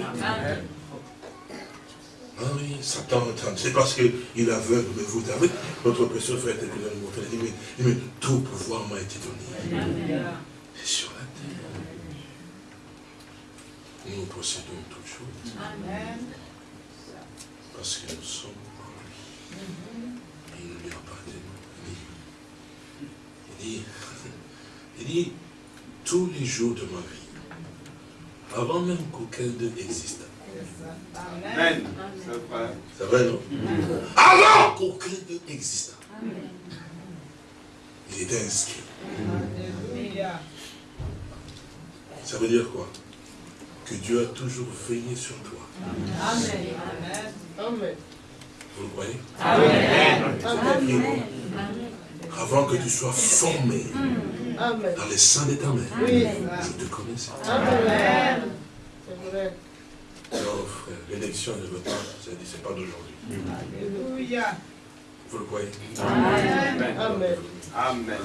Ah oui, Satan. C'est parce qu'il aveugle, mais vous savez, notre précieux frère était venu nous montrer. Il dit, mais, tout pouvoir m'a été donné. C'est sur la terre. Nous possédons toutes choses. Parce que nous sommes en lui. Il ne lui appartient Il dit, il dit, tous les jours de ma vie, avant même qu'aucun d'eux existe,
Amen. C'est vrai.
c'est vrai, non? Avant qu'aucun d'eux existe, il était inscrit. Ça veut dire quoi? Que Dieu a toujours veillé sur toi.
Amen.
Amen.
Vous le croyez?
Amen.
Avant que tu sois formé
Amen.
dans les seins de ta mère,
Oui.
je te connaissais.
Amen. C'est vrai.
Non, frère, l'élection ne veut pas, c'est c'est pas d'aujourd'hui.
Alléluia.
Vous le croyez?
Amen.
Amen.
Amen.